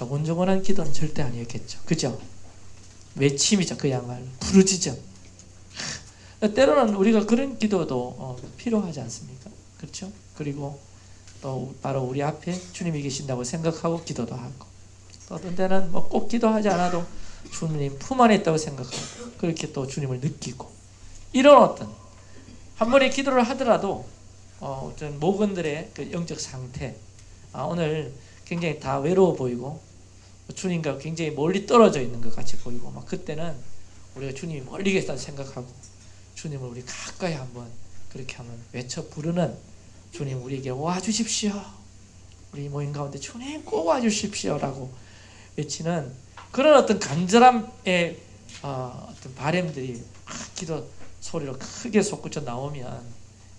조곤조곤한 기도는 절대 아니었겠죠. 그죠? 외침이죠. 그야말로 부르짖음. 때로는 우리가 그런 기도도 어, 필요하지 않습니까? 그렇죠? 그리고 또 바로 우리 앞에 주님이 계신다고 생각하고 기도도 하고 또 어떤 때는 뭐 꼭 기도하지 않아도 주님 품 안에 있다고 생각하고 그렇게 또 주님을 느끼고 이런 어떤 한 번에 기도를 하더라도 어, 어떤 모건들의 그 영적 상태 아, 오늘 굉장히 다 외로워 보이고 주님과 굉장히 멀리 떨어져 있는 것 같이 보이고 막 그때는 우리가 주님이 멀리 계시다 생각하고 주님을 우리 가까이 한번 그렇게 한번 외쳐 부르는 주님 우리에게 와 주십시오. 우리 모임 가운데 주님 꼭 와 주십시오라고 외치는 그런 어떤 간절함의 어, 떤 바램들이 기도 소리로 크게 솟구쳐 나오면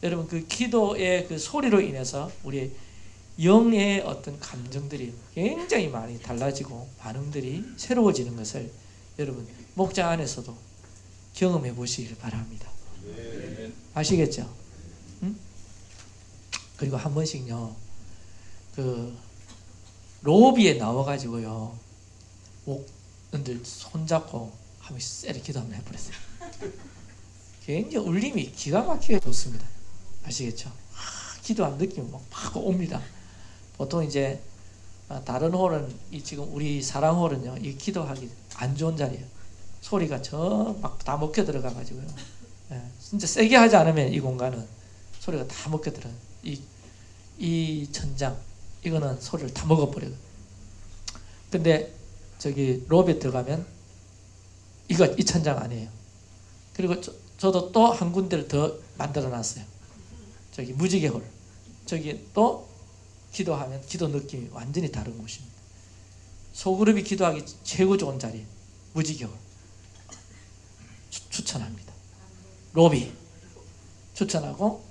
여러분 그 기도의 그 소리로 인해서 우리 영의 어떤 감정들이 굉장히 많이 달라지고 반응들이 새로워지는 것을 여러분 목장 안에서도 경험해 보시길 바랍니다. 아시겠죠? 응? 그리고 한 번씩요, 그 로비에 나와가지고요, 목들 손잡고 한번 세게 기도 한번 해버렸어요. 굉장히 울림이 기가 막히게 좋습니다. 아시겠죠? 아, 기도한 느낌이 막 옵니다. 보통 이제 다른 홀은 이 지금 우리 사랑 홀은요, 이 기도하기 안 좋은 자리예요. 소리가 저 막 다 먹혀 들어가 가지고요. 예, 진짜 세게 하지 않으면 이 공간은 소리가 다 먹혀 들어. 이, 이 천장 이거는 소리를 다 먹어버려요. 근데 저기 로비에 들어가면 이거 이 천장 아니에요. 그리고 저, 저도 또 한 군데를 더 만들어 놨어요. 저기 무지개 홀. 저기 또 기도하면 기도 느낌이 완전히 다른 곳입니다. 소그룹이 기도하기 최고 좋은 자리 무지개 홀. 추, 추천합니다. 로비 추천하고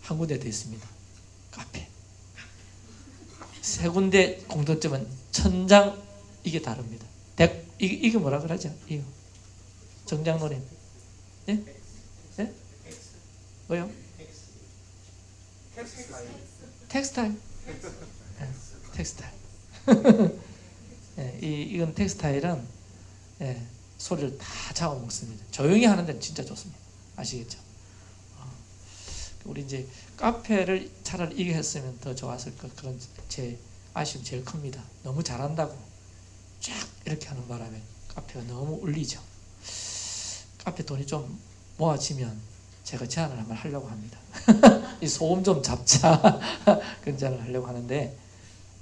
한 군데 더 있습니다. 카페. 세 군데 공통점은 천장 이게 다릅니다. 백, 이게, 이게 뭐라 그러죠? 이거. 정장노님. 예? 예? 뭐요? 텍스타일. 예, 텍스타일. 예, 이, 이건 텍스타일은 예, 소리를 다 잡아먹습니다. 조용히 하는 데는 진짜 좋습니다. 아시겠죠? 어, 우리 이제 카페를 차라리 이게 했으면 더 좋았을 것 그런 제 아쉬움 제일 큽니다. 너무 잘한다고 쫙 이렇게 하는 바람에 카페가 너무 울리죠. 카페 돈이 좀 모아지면 제가 제안을 한번 하려고 합니다. 이 소음 좀 잡자 제안을 하려고 하는데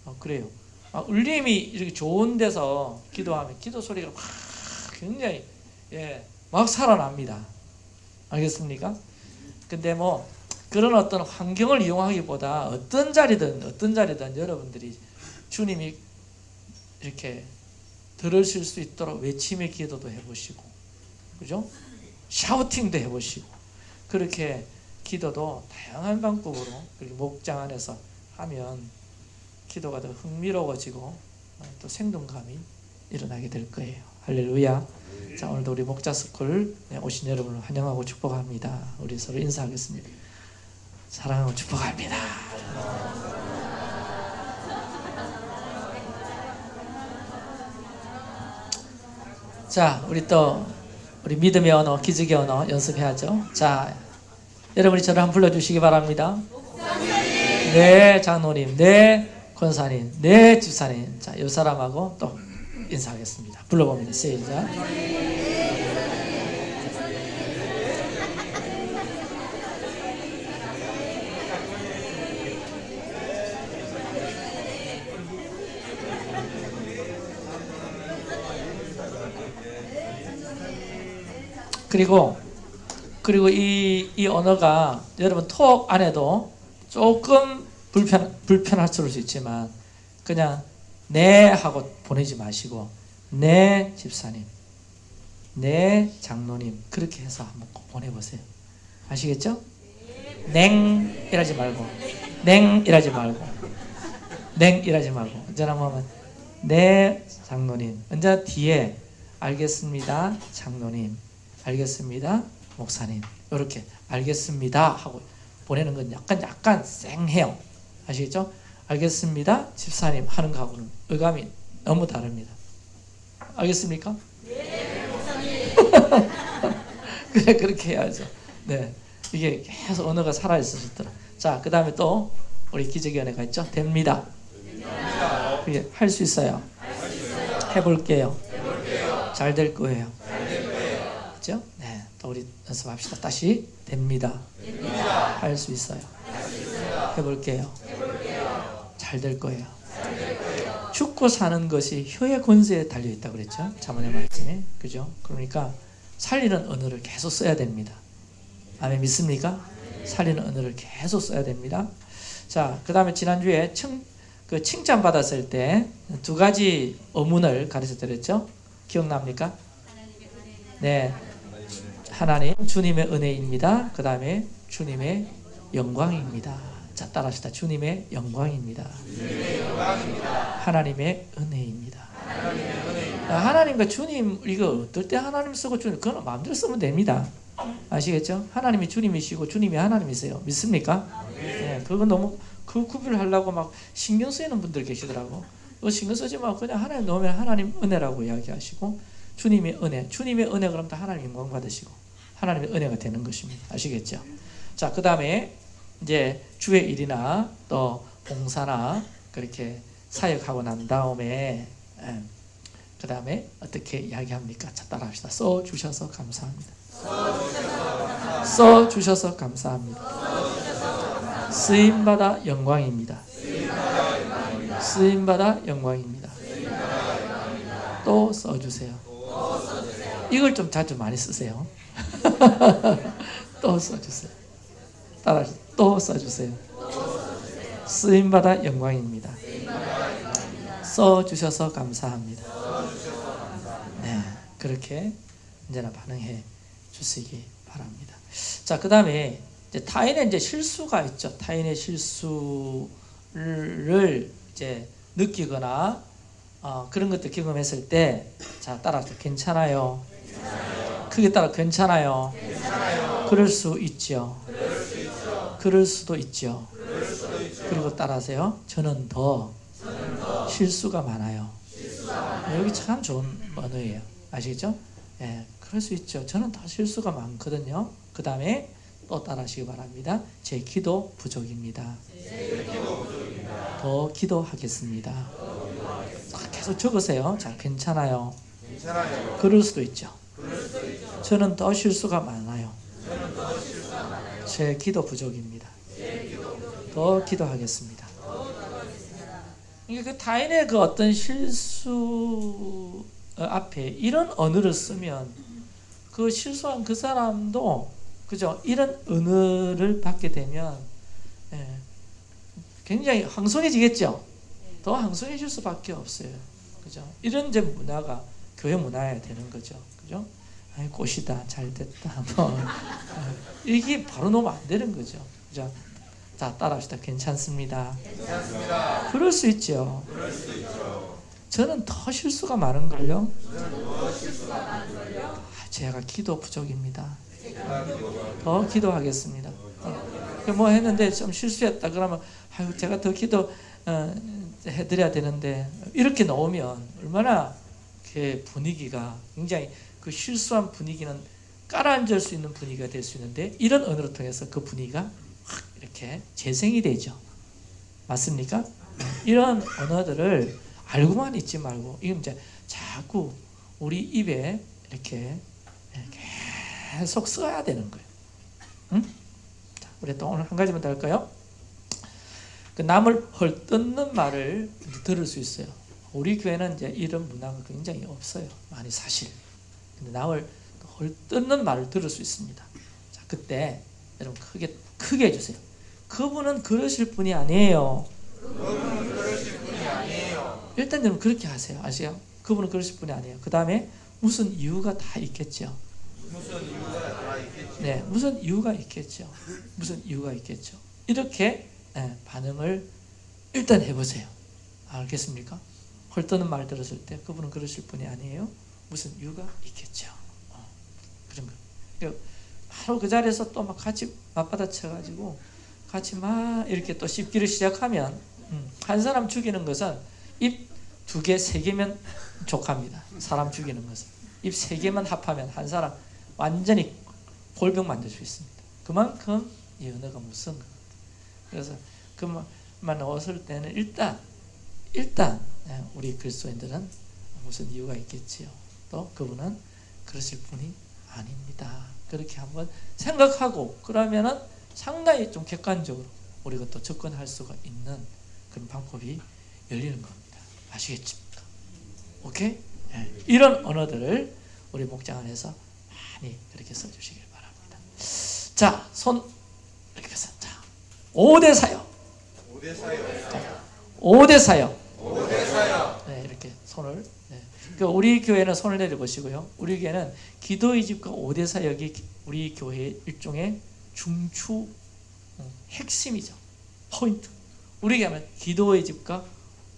어, 그래요. 아, 울림이 이렇게 좋은 데서 기도하면 기도 소리가 막 굉장히 예, 막 살아납니다. 알겠습니까? 근데 뭐 그런 어떤 환경을 이용하기보다 어떤 자리든 어떤 자리든 여러분들이 주님이 이렇게 들으실 수 있도록 외침의 기도도 해보시고 그죠? 샤우팅도 해보시고 그렇게 기도도 다양한 방법으로 그리고 목장 안에서 하면 기도가 더 흥미로워지고 또 생동감이 일어나게 될 거예요. 할렐루야. 자 오늘도 우리 목자스쿨 오신 여러분을 환영하고 축복합니다. 우리 서로 인사하겠습니다. 사랑하고 축복합니다. 자 우리 또 우리 믿음의 언어, 기적의 언어 연습해야죠. 자 여러분이 저를 한번 불러주시기 바랍니다. 네 장로님, 네 권사님, 네 집사님. 자, 이 사람하고 또 인사하겠습니다. 불러봅니다. 시작. 그리고 그리고 이, 이 언어가 여러분 톡 안에도 조금 불편 불편할 수 있지만 그냥 네 하고 보내지 마시고 네 집사님, 네 장로님 그렇게 해서 한번 꼭 보내보세요. 아시겠죠? 냉 이라지 말고 냉 이라지 말고 냉 이라지 말고 언제나 보면 네 장로님 언제 뒤에 알겠습니다 장로님 알겠습니다 목사님 이렇게 알겠습니다 하고 보내는 건 약간 약간 쌩해요 아시겠죠? 알겠습니다 집사님 하는 거하고는 의감이 너무 다릅니다. 알겠습니까? 그래 그렇게 해야죠. 네, 이게 계속 언어가 살아 있으시더라. 자, 그 다음에 또 우리 기적의 은혜가 있죠. 됩니다. 그게 할 수 있어요. 해볼게요. 잘 될 거예요. 우리 연습합시다. 다시 됩니다. 할수 있어요. 해볼게요. 잘될 거예요. 죽고 사는 것이 혀의 권세에 달려 있다고 그랬죠. 자문의 말씀에. 그죠? 그러니까 살리는 언어를 계속 써야 됩니다. 아멘 믿습니까? 살리는 언어를 계속 써야 됩니다. 자, 그 다음에 지난주에 칭, 그 칭찬 받았을 때 두 가지 어문을 가르쳐 드렸죠. 기억납니까? 네. 하나님, 주님의 은혜입니다. 그 다음에 주님의 영광입니다. 자, 따라합시다. 주님의 영광입니다. 하나님의 은혜입니다. 아, 하나님과 주님 이거 어떨 때 하나님 쓰고 주님 그건 마음대로 쓰면 됩니다. 아시겠죠? 하나님이 주님이시고 주님이 하나님이세요. 믿습니까? 네, 그거 너무 그 구별을 하려고 막 신경 쓰이는 분들 계시더라고. 그 신경 쓰지 말고 그냥 하나님 넣으면 하나님 은혜라고 이야기하시고 주님의 은혜, 주님의 은혜 그럼 다 하나님 영광 받으시고 하나님의 은혜가 되는 것입니다. 아시겠죠? 자, 그 다음에 이제 주의 일이나 또 봉사나 그렇게 사역하고 난 다음에 그 다음에 어떻게 이야기합니까? 자, 따라합시다. 써 주셔서 감사합니다. 써 주셔서 감사합니다. 쓰임 받아 영광입니다. 쓰임 받아 영광입니다. 또 써주세요. 이걸 좀 자주 많이 쓰세요. 또 써주세요. 따라 또 써주세요. 쓰임 받아 영광입니다. 써 주셔서 감사합니다. 네, 그렇게 언제나 반응해 주시기 바랍니다. 자, 그 다음에 이제 타인의 이제 실수가 있죠. 타인의 실수를 이제 느끼거나 어, 그런 것들 경험했을 때, 자, 따라서 괜찮아요. 크게 따라 괜찮아요. 그럴 수 있죠. 그럴 수도 있죠. 그리고 따라하세요. 저는 더 실수가 많아요. 여기 참 좋은 언어예요. 아시겠죠? 예, 그럴 수 있죠. 저는 더 실수가 많거든요. 그 다음에 또 따라하시기 바랍니다. 제 기도 부족입니다. 더 기도하겠습니다. 계속 적으세요. 자, 괜찮아요. 그럴 수도 있죠. 저는 더 실수가 많아요. 제 기도 부족입니다. 더 기도하겠습니다. 그 타인의 그 어떤 실수 앞에 이런 언어를 쓰면 그 실수한 그 사람도 그죠? 이런 언어를 받게 되면 예, 굉장히 황송해지겠죠. 더 황송해질 수밖에 없어요. 그죠? 이런 이제 문화가 교회 문화야 되는 거죠. 그죠? 아이, 꽃이다, 잘 됐다, 뭐 이게 바로 놓으면 안 되는 거죠. 그죠? 자, 따라합시다. 괜찮습니다. 괜찮습니다. 그럴 수 있죠. 그럴 수 있죠. 저는 더 실수가 많은 걸요. 저는 더 실수가 많은 걸요. 아, 제가 기도 부족입니다. 더 기도하겠습니다. 어, 뭐 했는데 좀 실수했다 그러면 아유 제가 더 기도 어, 해드려야 되는데 이렇게 나오면 얼마나 그 분위기가 굉장히 그 실수한 분위기는 깔아앉을 수 있는 분위기가 될 수 있는데 이런 언어를 통해서 그 분위기가 확 이렇게 재생이 되죠. 맞습니까? 이런 언어들을 알고만 있지 말고 이건 이제 자꾸 우리 입에 이렇게 계속 써야 되는 거예요. 응? 자, 우리 또 오늘 한 가지만 더 할까요? 그 남을 헐뜯는 말을 들을 수 있어요. 우리 교회는 이제 이런 문화가 굉장히 없어요. 많이 사실. 근데 남을 헐뜯는 말을 들을 수 있습니다. 자, 그때 여러분 크게 크게 해주세요. 그분은 그러실 분이 아니에요. 그분은 그러실 분이 아니에요. 일단 여러분 그렇게 하세요. 아시요? 그분은 그러실 분이 아니에요. 그 다음에 무슨 이유가 다 있겠죠. 무슨 이유가 다 있겠지. 네, 무슨 이유가 있겠죠. 무슨 이유가 있겠죠. 이렇게 네, 반응을 일단 해보세요. 알겠습니까? 헐떠는 말 들었을 때 그분은 그러실 분이 아니에요. 무슨 이유가 있겠죠. 어, 그런 거. 그러니까 바로 그 자리에서 또 막 같이 맞받아쳐가지고 같이 막 이렇게 또 씹기를 시작하면 음, 한 사람 죽이는 것은 입 두 개, 세 개면 족합니다. 사람 죽이는 것은. 입 세 개만 합하면 한 사람 완전히 골병 만들 수 있습니다. 그만큼 이 언어가 무서운 것 같아요. 그래서 그만 얻을 때는 일단 일단 예, 우리 그리스도인들은 무슨 이유가 있겠지요. 또 그분은 그러실 분이 아닙니다. 그렇게 한번 생각하고 그러면은 상당히 좀 객관적으로 우리가 또 접근할 수가 있는 그런 방법이 열리는 겁니다. 아시겠습니까? 오케이? 예, 이런 언어들을 우리 목장 안에서 많이 그렇게 써주시길 바랍니다. 자, 손 이렇게 해서 자, 5대 사역, 5대 사역 5대 사역. 5대 사역 네, 이렇게 손을. 네. 그 우리 교회는 손을 내려보시고요. 우리 교회는 기도의 집과 5대 사역이 우리 교회의 일종의 중추 음, 핵심이죠. 포인트. 우리 교회는 기도의 집과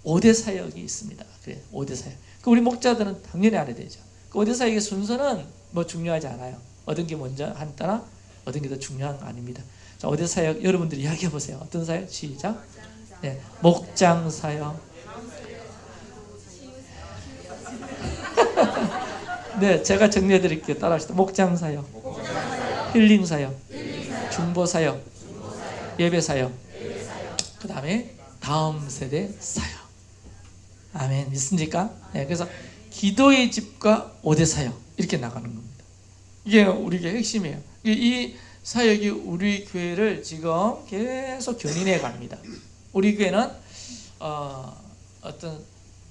5대 사역이 있습니다. 그래, 5대 사역. 그 우리 목자들은 당연히 알아야 되죠. 그 5대 사역의 순서는 뭐 중요하지 않아요. 얻은 게 먼저 한 따라 얻은 게더 중요한 거 아닙니다. 자, 5대 사역 여러분들이 이야기해 보세요. 어떤 사역? 시작. 네, 목장 사역. 네, 제가 정리해 드릴게요. 따라하시죠. 목장 사역, 힐링 사역, 중보 사역, 예배 사역. 그 다음에 다음 세대 사역. 아멘. 믿습니까? 네, 그래서 기도의 집과 오대 사역 이렇게 나가는 겁니다. 이게 우리 교 핵심이에요. 이- 이 사역이 우리 교회를 지금 계속 견인해 갑니다. 우리 교회는 어, 어떤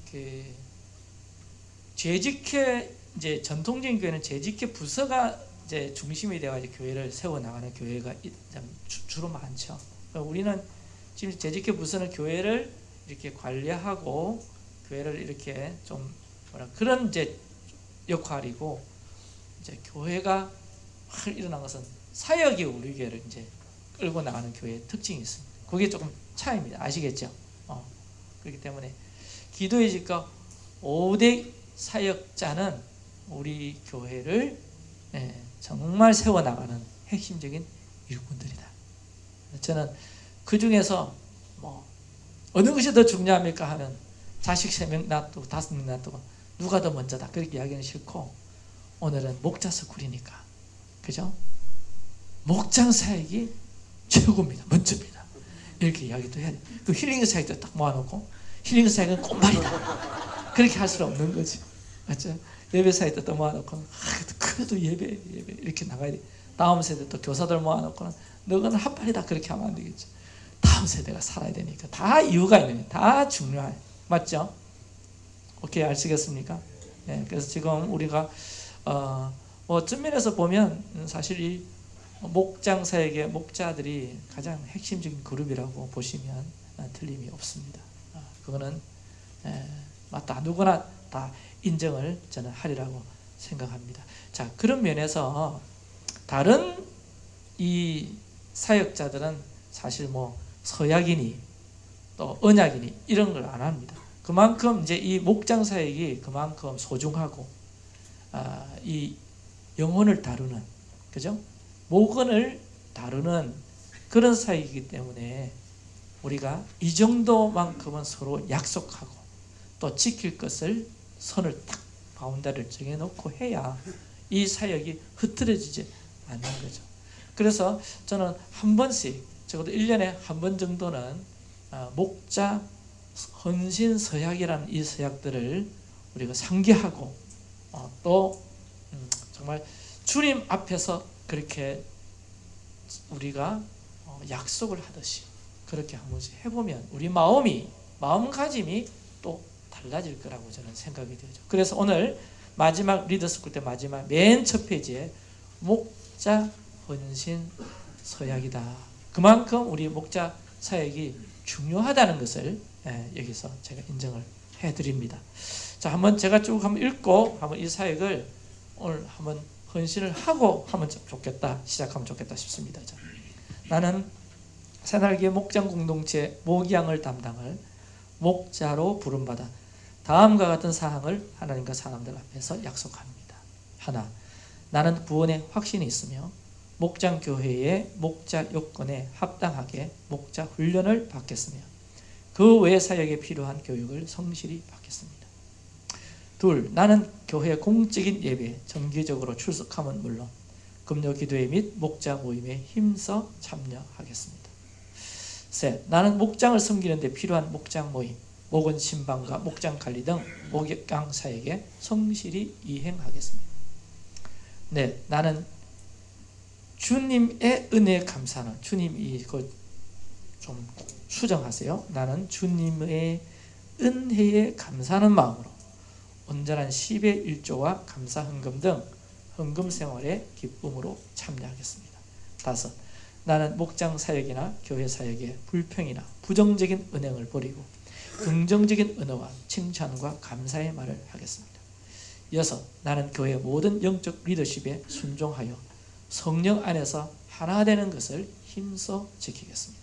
그 재직회 이제 전통적인 교회는 재직회 부서가 이제 중심이 되어가지고 교회를 세워 나가는 교회가 주로 많죠. 그러니까 우리는 지금 재직회 부서는 교회를 이렇게 관리하고 교회를 이렇게 좀 뭐라 그런 이제 역할이고 이제 교회가 확 일어난 것은 사역이 우리 교회를 이제 끌고 나가는 교회의 특징이 있습니다. 그게 조금 차이입니다. 아시겠죠? 어. 그렇기 때문에 기도의 집과 5대 사역자는 우리 교회를 예, 정말 세워나가는 핵심적인 일꾼들이다. 저는 그 중에서 뭐 어느 것이 더 중요합니까 하면 자식 세 명 놔두고 다섯 명 놔두고 누가 더 먼저다 그렇게 이야기는 싫고 오늘은 목자 스쿨이니까 그죠? 목장 사역이 최고입니다. 먼저입니다. 이렇게 이야기도 해야 돼. 그 힐링 사역도 딱 모아놓고 힐링 사역은 꽃말이다. 그렇게 할 수는 없는 거지. 맞죠? 예배 사역도 또 모아놓고 아, 그래도 예배 예배 이렇게 나가야 돼. 다음 세대 또 교사들 모아놓고는 너는 핫발이다 그렇게 하면 안 되겠죠. 다음 세대가 살아야 되니까 다 이유가 있는. 다 중요해. 맞죠? 오케이 아시겠습니까? 예, 그래서 지금 우리가 어, 뭐 전면에서 보면 사실 이 목장 사역의 목자들이 가장 핵심적인 그룹이라고 보시면 아, 틀림이 없습니다. 아, 그거는 에, 맞다 누구나 다 인정을 저는 하리라고 생각합니다. 자 그런 면에서 다른 이 사역자들은 사실 뭐 서약이니 또 언약이니 이런 걸 안 합니다. 그만큼 이제 이 목장 사역이 그만큼 소중하고 아, 이 영혼을 다루는 그죠? 목원을 다루는 그런 사역이기 때문에 우리가 이 정도만큼은 서로 약속하고 또 지킬 것을 선을 딱 바운다리를 정해놓고 해야 이 사역이 흐트러지지 않는 거죠. 그래서 저는 한 번씩 적어도 1년에 한 번 정도는 아, 목자 헌신 서약이라는 이 서약들을 우리가 상기하고 어, 또 음, 정말 주님 앞에서 그렇게 우리가 어, 약속을 하듯이 그렇게 한 번씩 해보면 우리 마음이 마음가짐이 또 달라질 거라고 저는 생각이 되죠. 그래서 오늘 마지막 리더스쿨 때 마지막 맨 첫 페이지에 목자 헌신 서약이다. 그만큼 우리 목자 사역이 중요하다는 것을 예, 여기서 제가 인정을 해드립니다. 자, 한번 제가 쭉 한번 읽고 한번 이 사역을 오늘 한번 헌신을 하고 하면 좋겠다 시작하면 좋겠다 싶습니다. 자, 나는 새날개 목장 공동체 목양을 담당할 목자로 부름받아 다음과 같은 사항을 하나님과 사람들 앞에서 약속합니다. 하나, 나는 구원의 확신이 있으며 목장 교회의 목자 요건에 합당하게 목자 훈련을 받겠으며 그 외 사역에 필요한 교육을 성실히 받겠습니다. 둘, 나는 교회 공적인 예배 정기적으로 출석함은 물론 금요 기도회 및 목자 모임에 힘써 참여하겠습니다. 셋, 나는 목장을 섬기는 데 필요한 목장 모임, 목원 신방과 목장 관리 등 목양 사역에 성실히 이행하겠습니다. 넷, 나는 주님의 은혜에 감사하는 주님이 이거 좀 수정하세요. 나는 주님의 은혜에 감사하는 마음으로 온전한 10의 1조와 감사 헌금 등 헌금 생활에 기쁨으로 참여하겠습니다. 다섯, 나는 목장 사역이나 교회 사역에 불평이나 부정적인 은행을 버리고 긍정적인 은혜와 칭찬과 감사의 말을 하겠습니다. 여섯, 나는 교회 모든 영적 리더십에 순종하여 성령 안에서 하나 되는 것을 힘써 지키겠습니다.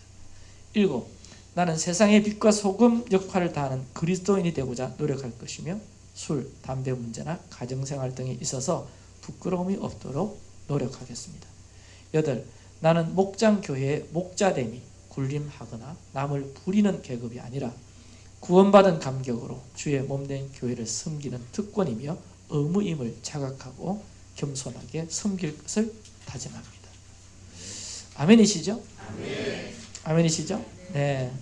일곱, 나는 세상의 빛과 소금 역할을 다하는 그리스도인이 되고자 노력할 것이며 술, 담배 문제나 가정생활 등에 있어서 부끄러움이 없도록 노력하겠습니다. 여덟, 나는 목장 교회의 목자됨이 군림하거나 남을 부리는 계급이 아니라 구원받은 감격으로 주의 몸된 교회를 섬기는 특권이며 의무임을 자각하고 겸손하게 섬길 것을 다짐합니다. 아멘이시죠? 아멘이시죠? 네.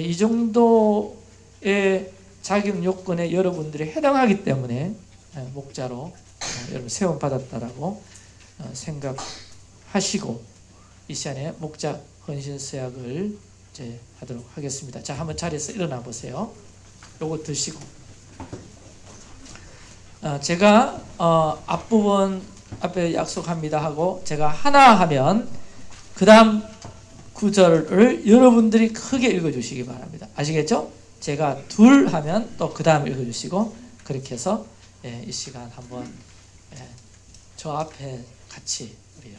이 정도의 자격 요건에 여러분들이 해당하기 때문에 목자로 여러분 세움 받았다라고 어, 생각하시고 이 시간에 목자 헌신 서약을 이제 하도록 하겠습니다. 자, 한번 자리에서 일어나 보세요. 요거 드시고. 어, 제가 어, 앞부분 앞에 약속합니다 하고 제가 하나 하면 그 다음 구절을 여러분들이 크게 읽어주시기 바랍니다. 아시겠죠? 제가 둘 하면 또 그 다음 읽어주시고 그렇게 해서 예, 이 시간 한번 예, 저 앞에 같이 우리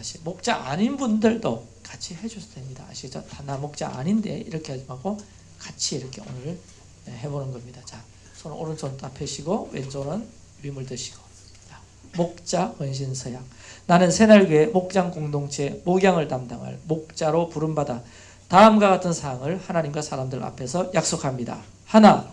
다시 목자 아닌 분들도 같이 해줘도 됩니다. 아시죠? 나 목자 아닌데 이렇게 하지 말고 같이 이렇게 오늘 예, 해보는 겁니다. 자, 손 오른손 다 펴시고 왼손은 위물 드시고 자, 목자 헌신 서약 나는 새날교회 목장 공동체 목양을 담당할 목자로 부름받아 다음과 같은 사항을 하나님과 사람들 앞에서 약속합니다. 하나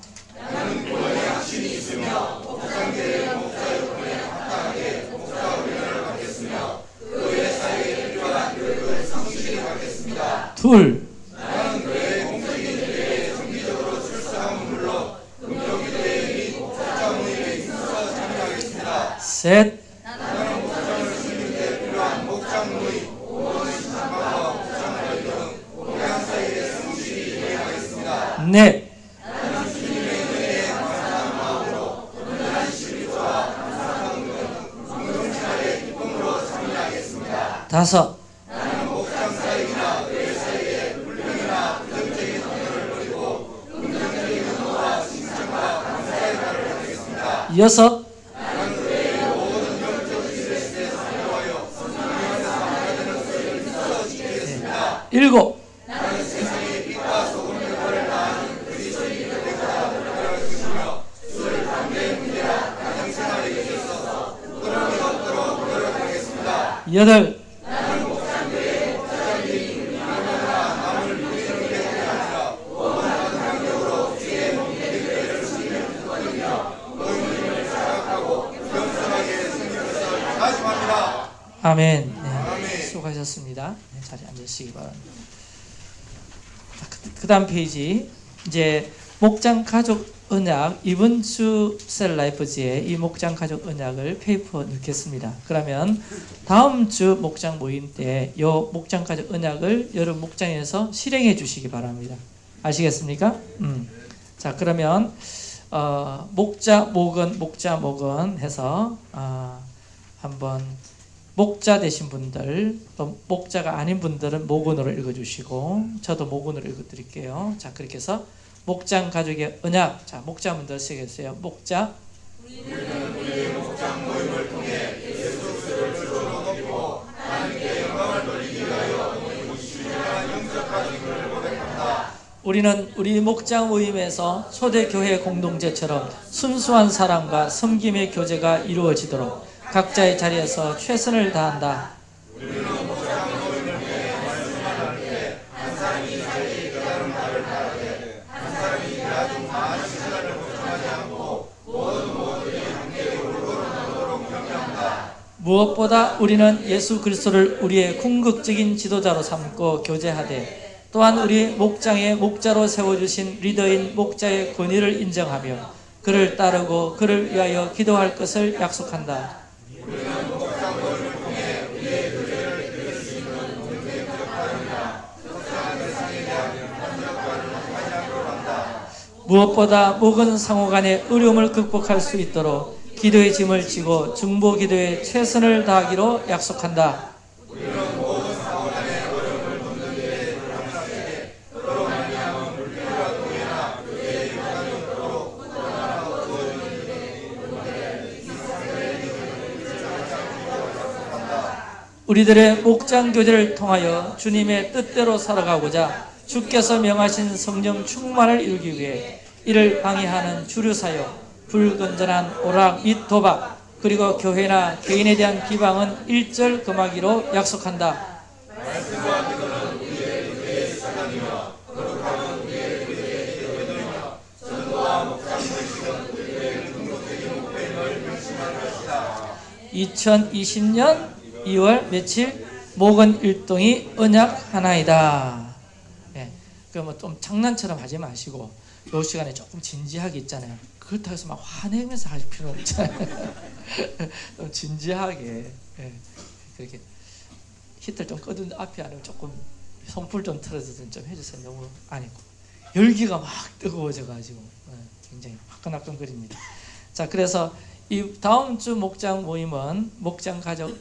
둘. 셋, 넷, 다섯, 여섯, 일곱, 여덟, 다짐합니다. 아멘. 네, 수고하셨습니다. 네, 자리 앉으시기 바랍니다. 그, 그 다음 페이지 이제 목장 가족 언약 이번 주 Cell Life지에 이 목장 가족 언약을 페이퍼 넣겠습니다. 그러면 다음 주 목장 모임 때 이 목장 가족 언약을 여러분 목장에서 실행해 주시기 바랍니다. 아시겠습니까? 음. 자 그러면 어, 목자 목은 목자 목은 해서 어, 한번 목자 되신 분들 또 목자가 아닌 분들은 목원으로 읽어주시고 저도 목원으로 읽어드릴게요. 자 그렇게 해서 목장 가족의 언약 자 목자분들 쓰겠어요. 목자 우리는 우리 목장 모임에서 초대 교회 공동체처럼 순수한 사랑과 섬김의 교제가 이루어지도록 각자의 자리에서 최선을 다한다. 무엇보다 우리는 예수 그리스도를 우리의 궁극적인 지도자로 삼고 교제하되 또한 우리 목장의 목자로 세워주신 리더인 목자의 권위를 인정하며 그를 따르고 그를 위하여 기도할 것을 약속한다. 무엇보다 모든 상호 간의 어려움을 극복할 수 있도록 기도의 짐을 지고 중보 기도에 최선을 다하기로 약속한다. 우리들의 목장 교제를 통하여 주님의 뜻대로 살아가고자 주께서 명하신 성령 충만을 이루기 위해 이를 방해하는 주류 사역, 불건전한 오락 및 도박, 그리고 교회나 개인에 대한 비방은 일절 금하기로 약속한다. (2020년 2월) 며칠 목은 일동이 언약 하나이다. 예, 그뭐 좀 장난처럼 하지 마시고 요 시간에 조금 진지하게 있잖아요. 그렇다고 해서 막 화내면서 할 필요 없잖아요. 좀 진지하게 예, 그렇게 히टर 좀 꺼둔 앞에 아니면 조금 손불 좀 틀어서 좀 해주세요. 너무 아니고 열기가 막 뜨거워져가지고 예, 굉장히 화끈화끈거립니다. 자 그래서 이 다음 주 목장 모임은 목장 가족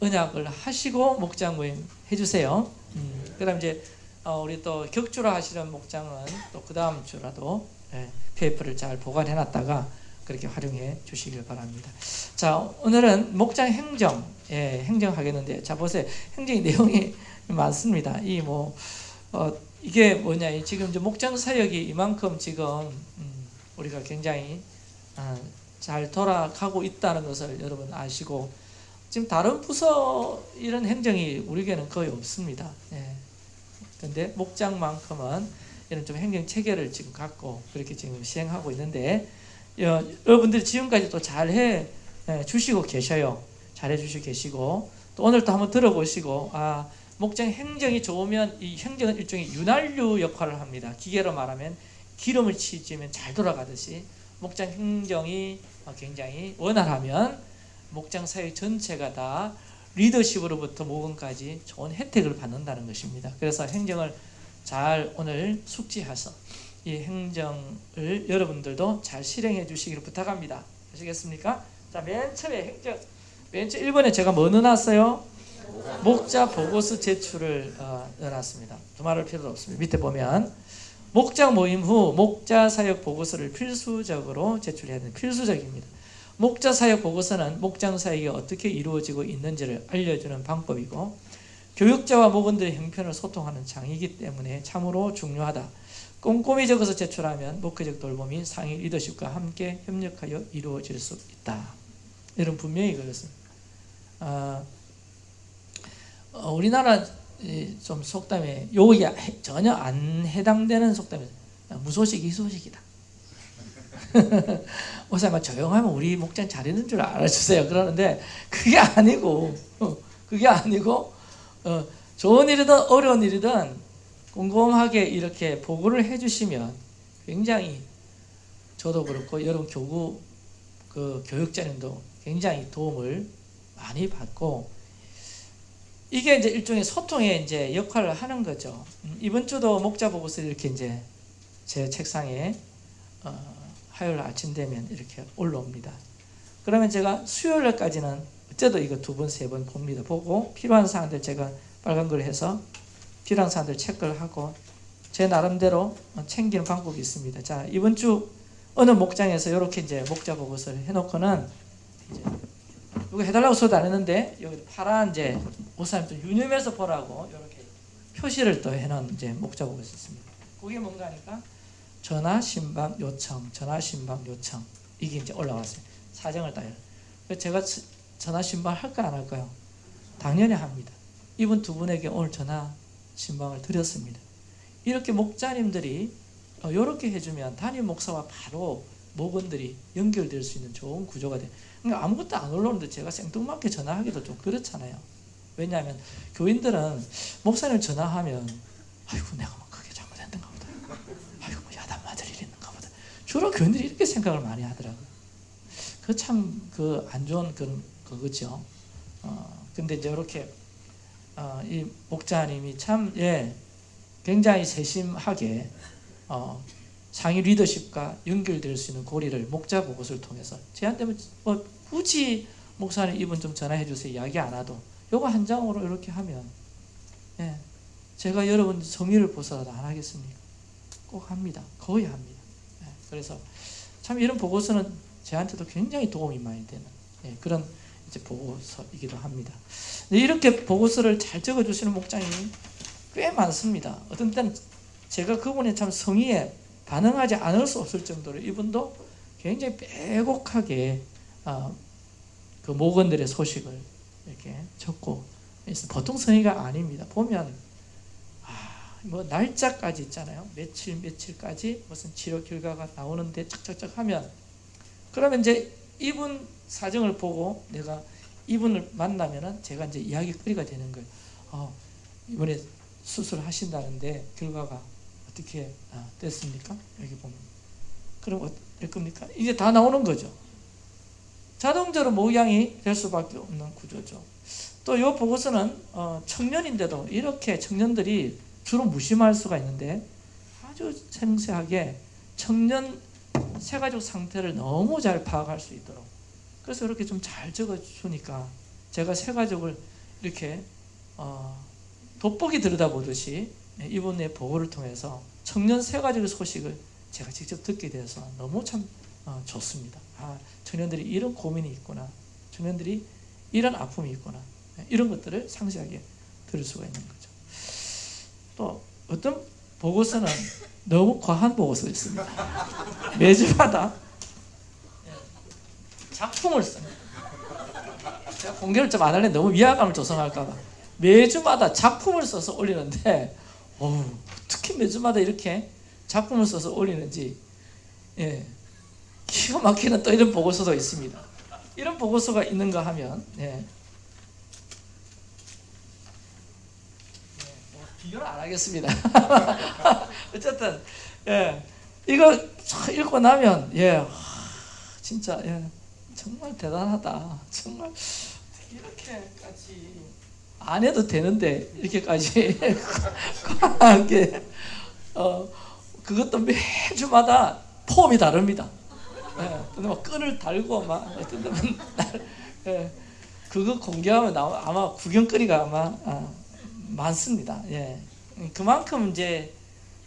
언약을 하시고 목장 모임 해주세요. 음, 그다음 이제 어, 우리 또 격주로 하시는 목장은 또 그 다음 주라도 예, PF를 잘 보관해 놨다가 그렇게 활용해 주시길 바랍니다. 자 오늘은 목장 행정 예, 행정 하겠는데 자 보세요 행정의 내용이 많습니다. 이 뭐 어, 이게 뭐냐 이 지금 목장 사역이 이만큼 지금 음, 우리가 굉장히 아, 잘 돌아가고 있다는 것을 여러분 아시고 지금 다른 부서 이런 행정이 우리에게는 거의 없습니다. 예. 근데 목장만큼은 이런 좀 행정 체계를 지금 갖고 그렇게 지금 시행하고 있는데 여, 여러분들이 지금까지 또 잘해 예, 주시고 계셔요. 잘해 주시고 계시고 또 오늘 또 한번 들어보시고 아 목장 행정이 좋으면 이 행정은 일종의 윤활유 역할을 합니다. 기계로 말하면 기름을 치지면 잘 돌아가듯이 목장 행정이 굉장히 원활하면 목장 사회 전체가 다 리더십으로부터 모금까지 좋은 혜택을 받는다는 것입니다. 그래서 행정을 잘 오늘 숙지해서 이 행정을 여러분들도 잘 실행해 주시기를 부탁합니다. 아시겠습니까? 자, 맨 처음에 행정, 맨 처음 1번에 제가 뭐 넣어놨어요? 목자 보고서 제출을 어, 넣어놨습니다. 두말할 필요도 없습니다. 밑에 보면 목자 모임 후 목자 사역 보고서를 필수적으로 제출해야 되는 필수적입니다. 목자 사역 보고서는 목장 사역이 어떻게 이루어지고 있는지를 알려주는 방법이고 교육자와 목원들의 형편을 소통하는 장이기 때문에 참으로 중요하다. 꼼꼼히 적어서 제출하면 목회적 돌봄이 상위 리더십과 함께 협력하여 이루어질 수 있다. 이런 분명히 그렇습니다. 아, 어, 우리나라 좀 속담에 여기 전혀 안 해당되는 속담이 무소식 이 소식이다. 목사님 조용하면 우리 목장 잘했는 줄 알아주세요. 그러는데 그게 아니고 어, 그게 아니고 어, 좋은 일이든 어려운 일이든 꼼꼼하게 이렇게 보고를 해주시면 굉장히 저도 그렇고 여러분 교구 그 교육자님도 굉장히 도움을 많이 받고 이게 이제 일종의 소통의 이제 역할을 하는 거죠. 음, 이번 주도 목자 보고서 이렇게 이제 제 책상에 어, 화요일 아침 되면 이렇게 올라옵니다. 그러면 제가 수요일까지는 어째도 이거 두 번, 세 번 봅니다. 보고 필요한 사항들 제가 빨간 걸 해서 필요한 사항들 체크를 하고 제 나름대로 챙기는 방법이 있습니다. 자, 이번 주 어느 목장에서 이렇게 이제 목자 보고서를 해놓고는 이제 이거 해달라고 써도 안 했는데 여기 파란 이제 목사님 좀 유념해서 보라고 이렇게 표시를 또 해놓은 이제 목자 보고서 있습니다. 그게 뭔가 하니까 전화 신방 요청, 전화 신방 요청 이게 이제 올라왔어요. 사정을 따요. 제가 전화 신방 할까 안 할까요? 당연히 합니다. 이분 두 분에게 오늘 전화 신방을 드렸습니다. 이렇게 목자님들이 이렇게 어, 해주면 담임 목사와 바로 목원들이 연결될 수 있는 좋은 구조가 돼. 그러니까 아무것도 안 올라오는데 제가 생뚱맞게 전화하기도 좀 그렇잖아요. 왜냐하면 교인들은 목사님 전화하면 아이고 내가 보다. 아이고 뭐 야단 맞을 일이 있는가 보다. 주로 교인들이 이렇게 생각을 많이 하더라고요. 그 참 그 안 좋은 그런 그거죠. 어 근데 이제 이렇게 어, 이 목자님이 참 예, 굉장히 세심하게 어, 상위 리더십과 연결될 수 있는 고리를 목자 보고서를 통해서 저한테 뭐 굳이 목사님 이분 좀 전화해 주세요 이야기 안 하도 요거 한 장으로 이렇게 하면 예, 제가 여러분 성의를 보서라도 안 하겠습니까? 꼭 합니다. 거의 합니다. 예, 그래서 참 이런 보고서는 저한테도 굉장히 도움이 많이 되는 예, 그런 이제 보고서이기도 합니다. 이렇게 보고서를 잘 적어주시는 목장이 꽤 많습니다. 어떤 때는 제가 그분의 참 성의에 반응하지 않을 수 없을 정도로 이분도 굉장히 빼곡하게 어, 그 모건들의 소식을 이렇게 적고. 보통 성의가 아닙니다. 보면 아, 뭐 날짜까지 있잖아요. 며칠 며칠까지 무슨 치료 결과가 나오는데 착착착 하면 그러면 이제 이분 사정을 보고 내가 이분을 만나면은 제가 이제 이야기거리가 되는 거예요. 어, 이번에 수술하신다는데 결과가 어떻게 아, 됐습니까? 여기 보면 그럼 어떨 겁니까? 이제 다 나오는 거죠. 자동적으로 모양이 될 수밖에 없는 구조죠. 또 이 보고서는 어, 청년인데도 이렇게 청년들이 주로 무심할 수가 있는데 아주 생생하게 청년 세가족 상태를 너무 잘 파악할 수 있도록 그래서 이렇게 좀 잘 적어주니까 제가 세가족을 이렇게 어, 돋보기 들여다보듯이 이분의 보고를 통해서 청년 세가족의 소식을 제가 직접 듣게 돼서 너무 참 어, 좋습니다. 아, 청년들이 이런 고민이 있구나. 청년들이 이런 아픔이 있구나. 이런 것들을 상세하게 들을 수가 있는 거죠. 또 어떤 보고서는 너무 과한 보고서 있습니다. 매주마다 작품을 씁니다. 제가 공개를 좀 안 할래 너무 위화감을 조성할까봐 매주마다 작품을 써서 올리는데 어우, 어떻게 매주마다 이렇게 작품을 써서 올리는지 예, 기가 막히는 또 이런 보고서도 있습니다. 이런 보고서가 있는가 하면 예, 비교를 안 하겠습니다. 어쨌든 예, 이거 읽고 나면 예, 하, 진짜 예, 정말 대단하다. 정말 이렇게까지 안 해도 되는데 이렇게까지 과하게 어 그것도 매주마다 폼이 다릅니다. 예, 근데 막 끈을 달고 막 어떤 데는 예, 그거 공개하면 나- 아마 구경거리가 아마 아, 많습니다. 예, 그만큼 이제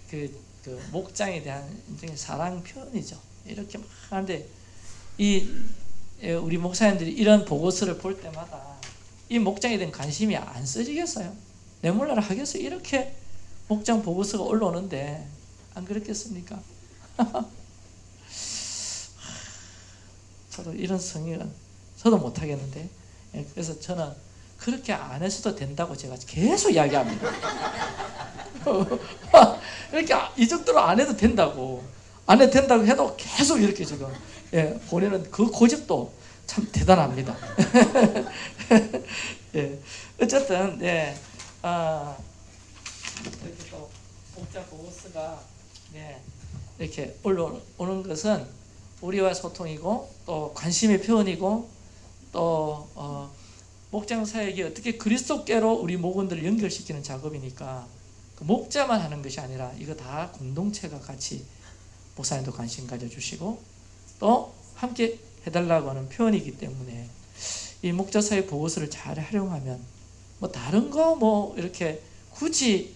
그, 그 목장에 대한 사랑 표현이죠. 이렇게 막 하는데 이 예, 우리 목사님들이 이런 보고서를 볼 때마다 이 목장에 대한 관심이 안 써지겠어요? 내 몰라라 하겠어요? 이렇게 목장 보고서가 올라오는데 안 그렇겠습니까? 저도 이런 성의는 저도 못하겠는데 예, 그래서 저는 그렇게 안 해서도 된다고 제가 계속 이야기합니다. 이렇게 이 정도로 안 해도 된다고 안 해도 된다고 해도 계속 이렇게 지금 예, 보내는 그 고집도 참 대단합니다. 예, 어쨌든 예, 아, 이렇게 또 목자 보고서가 예, 이렇게 올라오는 것은 우리와 소통이고 또 관심의 표현이고 또 어, 목장 사역이 어떻게 그리스도께로 우리 목원들을 연결시키는 작업이니까 그 목자만 하는 것이 아니라 이거 다 공동체가 같이 목사님도 관심 가져주시고 또 함께 해달라고 하는 표현이기 때문에 이 목자 사역 보고서를 잘 활용하면 뭐 다른 거 뭐 이렇게 굳이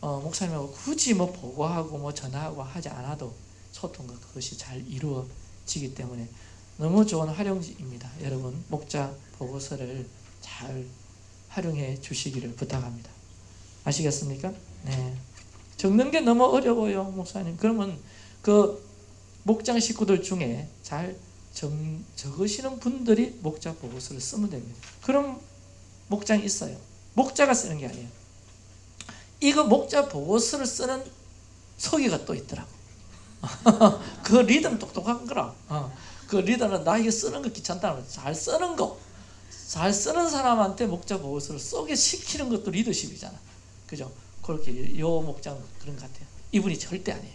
어, 목사님하고 굳이 뭐 보고하고 뭐 전화하고 하지 않아도 소통과 그것이 잘 이루어지기 때문에 너무 좋은 활용입니다. 여러분 목자 보고서를 잘 활용해 주시기를 부탁합니다. 아시겠습니까? 네. 적는 게 너무 어려워요, 목사님. 그러면 그 목장 식구들 중에 잘 적, 적으시는 분들이 목자 보고서를 쓰면 됩니다. 그럼 목장이 있어요. 목자가 쓰는 게 아니에요. 이거 목자 보고서를 쓰는 서기가 또 있더라고. 그 리듬 똑똑한 거라. 어. 그 리더는 나 이거 쓰는 거 귀찮다는 잘 쓰는 거. 잘 쓰는 사람한테 목자 보고서를 쏘게 시키는 것도 리더십이잖아. 그죠? 그렇게 요 목장 그런 것 같아요. 이분이 절대 아니에요.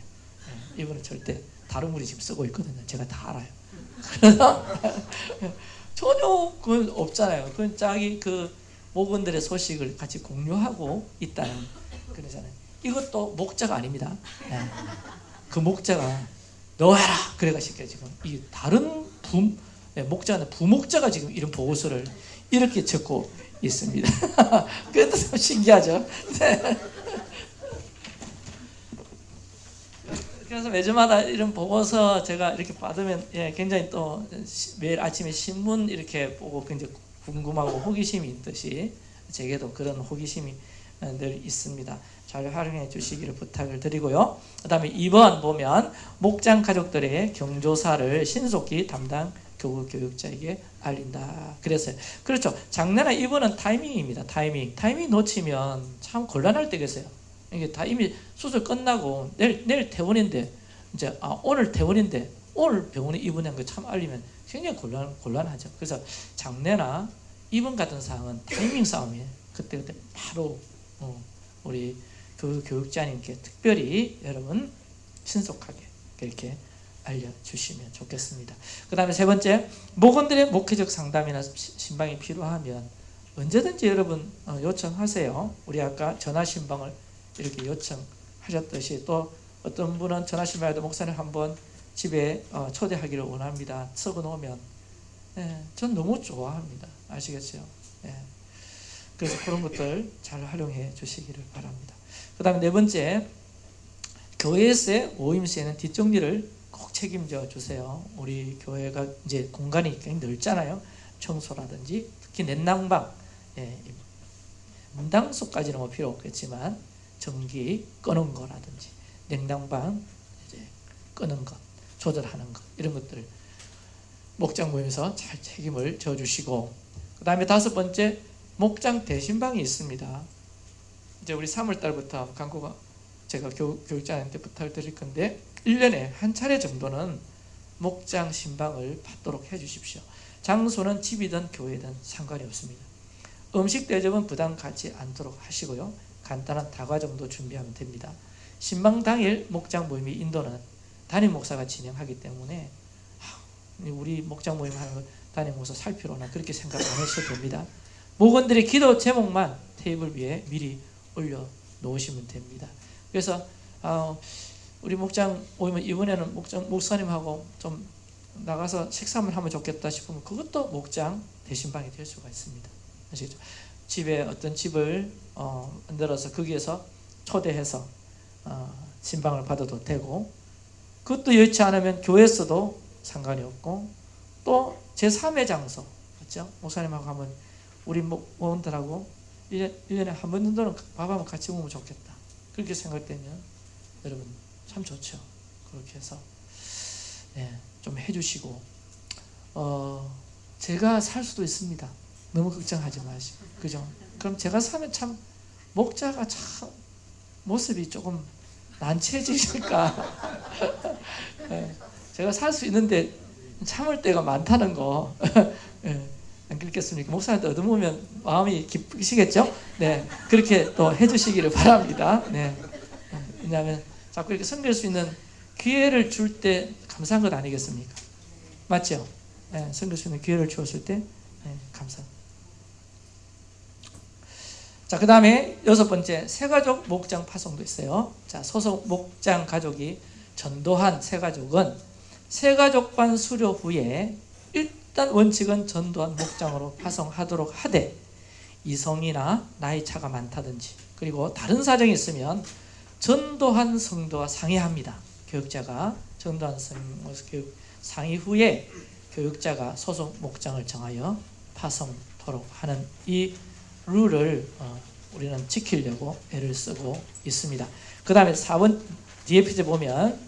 예, 이분은 절대 다른 분이 지금 쓰고 있거든요. 제가 다 알아요. 전혀 그건 없잖아요. 그건 자기 그 목원들의 소식을 같이 공유하고 있다는 그러잖아요. 이것도 목자가 아닙니다. 예. 그 목자가 너 해라 그래가지고 지금 이 다른 부 예, 목자는 부목자가 지금 이런 보고서를 이렇게 적고 있습니다. 그것도 참 신기하죠. 네. 그래서 매주마다 이런 보고서 제가 이렇게 받으면 예, 굉장히 또 시- 매일 아침에 신문 이렇게 보고 굉장히 궁금하고 호기심이 있듯이 제게도 그런 호기심이 어, 늘 있습니다. 잘 활용해 주시기를 부탁을 드리고요. 그 다음에 2번 보면 목장 가족들의 경조사를 신속히 담당 교구 교육자에게 알린다. 그래서요. 그렇죠. 장래나 이번은 타이밍입니다. 타이밍. 타이밍 놓치면 참 곤란할 때가 있어요. 이게 다 이미 수술 끝나고 내일 내일 퇴원인데 이제 아 오늘 퇴원인데 오늘 병원에 입원한 거 참 알리면 굉장히 곤란 곤란하죠. 그래서 장례나 입원 같은 상황은 타이밍 싸움이에요. 그때 그때 바로 어, 우리 교육 교육자님께 특별히 여러분 신속하게 이렇게 알려주시면 좋겠습니다. 그 다음에 세 번째 목원들의 목회적 상담이나 시- 신방이 필요하면 언제든지 여러분 어, 요청하세요. 우리 아까 전화 신방을 이렇게 요청하셨듯이 또 어떤 분은 전화 신방에도 목사님 한번 집에 어, 초대하기를 원합니다. 적어 놓으면 예, 전 너무 좋아합니다. 아시겠죠? 예. 그래서 그런 것들 잘 활용해 주시기를 바랍니다. 그 다음에 네 번째 교회에서의 모임시에는 뒷정리를 꼭 책임져 주세요. 우리 교회가 이제 공간이 굉장히 넓잖아요. 청소라든지 특히 넷낭방, 예, 문당소까지는 뭐 필요 없겠지만 전기 끄는 거라든지 냉난방 이제 끄는 것, 조절하는 것 이런 것들 목장 모임에서 잘 책임을 져주시고 그 다음에 다섯 번째 목장 대신방이 있습니다. 이제 우리 3월 달부터 광고가 제가 교, 교육자한테 부탁을 드릴 건데 1년에 한 차례 정도는 목장 신방을 받도록 해 주십시오. 장소는 집이든 교회든 상관이 없습니다. 음식 대접은 부담 갖지 않도록 하시고요. 간단한 다과 정도 준비하면 됩니다. 신방 당일 목장 모임의 인도는 담임 목사가 진행하기 때문에 아, 우리 목장 모임 하는 거 담임 목사 살 필요나 그렇게 생각 안 하셔도 됩니다. 목원들의 기도 제목만 테이블 위에 미리 올려 놓으시면 됩니다. 그래서 어, 우리 목장 모이면 이번에는 목장 목사님하고 좀 나가서 식사를 하면 좋겠다 싶으면 그것도 목장 대신방이 될 수가 있습니다. 아시겠죠? 집에 어떤 집을 어, 만들어서 거기에서 초대해서 어, 신방을 받아도 되고 그것도 여의치 않으면 교회에서도 상관이 없고 또 제3의 장소 맞죠? 목사님하고 하면 우리 목원들하고 1년, 1년에 한 번 정도는 밥 한번 같이 먹으면 좋겠다 그렇게 생각되면 여러분 참 좋죠 그렇게 해서 예, 좀 해주시고 어, 제가 살 수도 있습니다 너무 걱정하지 마시고 그죠? 그럼 제가 사면 참 목자가 참 모습이 조금 난처해지실까 예, 제가 살 수 있는데 참을 때가 많다는 거 예, 안 그렇겠습니까? 목사한테 얻어보면 마음이 기쁘시겠죠? 네, 그렇게 또 해주시기를 바랍니다. 네, 왜냐하면 자꾸 이렇게 섬길 수 있는 기회를 줄 때 감사한 것 아니겠습니까? 맞죠? 네, 섬길 수 있는 기회를 주었을 때 네, 감사. 자, 그 다음에 여섯 번째 새가족 목장 파송도 있어요. 자, 소속 목장 가족이 전도한 새가족은 새가족반 수료 후에 일단 원칙은 전도한 목장으로 파송하도록 하되 이성이나 나이 차가 많다든지 그리고 다른 사정이 있으면 전도한 성도와 상의합니다. 교육자가 전도한 성 교육 상의 후에 교육자가 소속 목장을 정하여 파송토록 하는 이 룰을 어, 우리는 지키려고 애를 쓰고 있습니다. 그 다음에 4번 뒤에 페이지 보면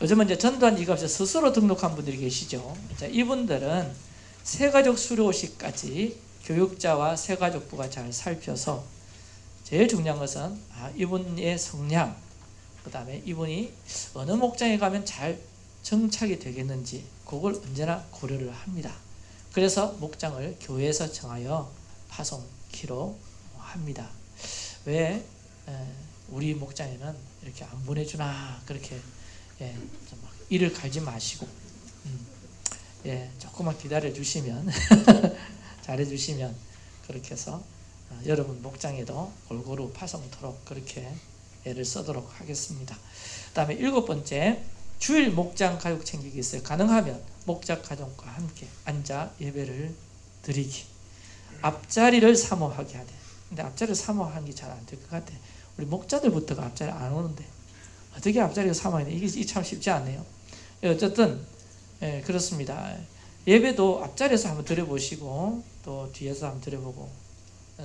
요즘은 이제 전두환 이갑자 스스로 등록한 분들이 계시죠. 자, 이분들은 세가족 수료식까지 교육자와 세가족부가 잘 살펴서 제일 중요한 것은 아, 이분의 성향, 그 다음에 이분이 어느 목장에 가면 잘 정착이 되겠는지 그걸 언제나 고려를 합니다. 그래서 목장을 교회에서 정하여 파송키로 합니다. 왜 에, 우리 목장에는 이렇게 안 보내주나 그렇게 예, 좀막 이를 갈지 마시고 음, 예, 조금만 기다려 주시면 잘해 주시면 그렇게 해서 어, 여러분 목장에도 골고루 파송토록 그렇게 애를 쓰도록 하겠습니다. 그 다음에 일곱 번째 주일 목장 가족 챙기기 있어요. 가능하면 목장 가족과 함께 앉아 예배를 드리기. 앞자리를 사모하게 하되. 근데 앞자리를 사모하는 게 잘 안 될 것 같아. 우리 목자들부터가 앞자리 안 오는데 어떻게 앞자리를 사모하냐 이게 이참 쉽지 않네요. 예, 어쨌든 예, 그렇습니다. 예배도 앞자리에서 한번 드려보시고 또 뒤에서 한번 드려보고 어,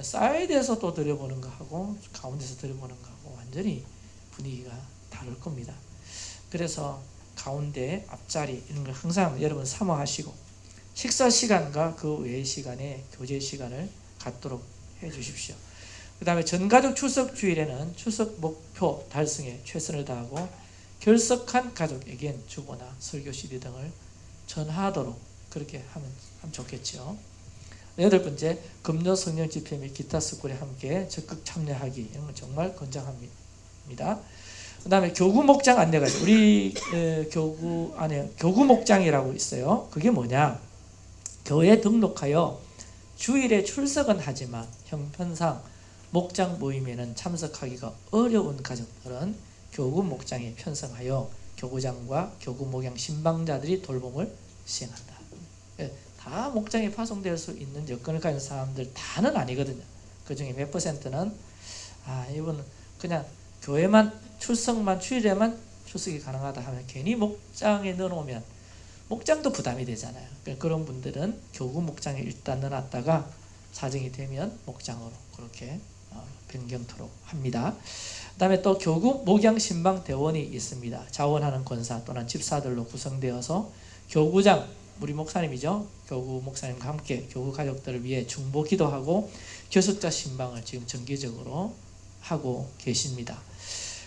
사이드에서 또 드려보는 거하고 가운데서 드려보는 거하고 완전히 분위기가 다를 겁니다. 그래서 가운데 앞자리 이런 걸 항상 여러분 사모하시고 식사 시간과 그 외의 시간에 교제 시간을 갖도록 해 주십시오. 그 다음에 전가족 출석 주일에는 출석 목표 달성에 최선을 다하고 결석한 가족에겐 주보나 설교 CD 등을 전하도록 그렇게 하면 좋겠죠. 여덟 번째, 금요 성령 집회 및 기타 스쿨에 함께 적극 참여하기 이런 건 정말 권장합니다. 그 다음에 교구 목장 안내가 있어요. 우리 에, 교구 안에 교구 목장이라고 있어요. 그게 뭐냐? 교회 등록하여 주일에 출석은 하지만 형편상 목장 모임에는 참석하기가 어려운 가족들은 교구 목장에 편성하여 교구장과 교구 목양 신방자들이 돌봄을 시행한다. 예, 다 목장에 파송될 수 있는 여건을 가진 사람들 다는 아니거든요. 그 중에 몇 퍼센트는 아 이분은 그냥 교회만 출석만 주일에만 출석이 가능하다 하면 괜히 목장에 넣어놓으면 목장도 부담이 되잖아요. 그러니까 그런 분들은 교구 목장에 일단 넣어놨다가 사정이 되면 목장으로 그렇게 어, 변경토록 합니다. 그 다음에 또 교구 목양 신방 대원이 있습니다. 자원하는 권사 또는 집사들로 구성되어서 교구장 우리 목사님이죠. 교구 목사님과 함께 교구 가족들을 위해 중보 기도하고 교섭자 신방을 지금 정기적으로 하고 계십니다.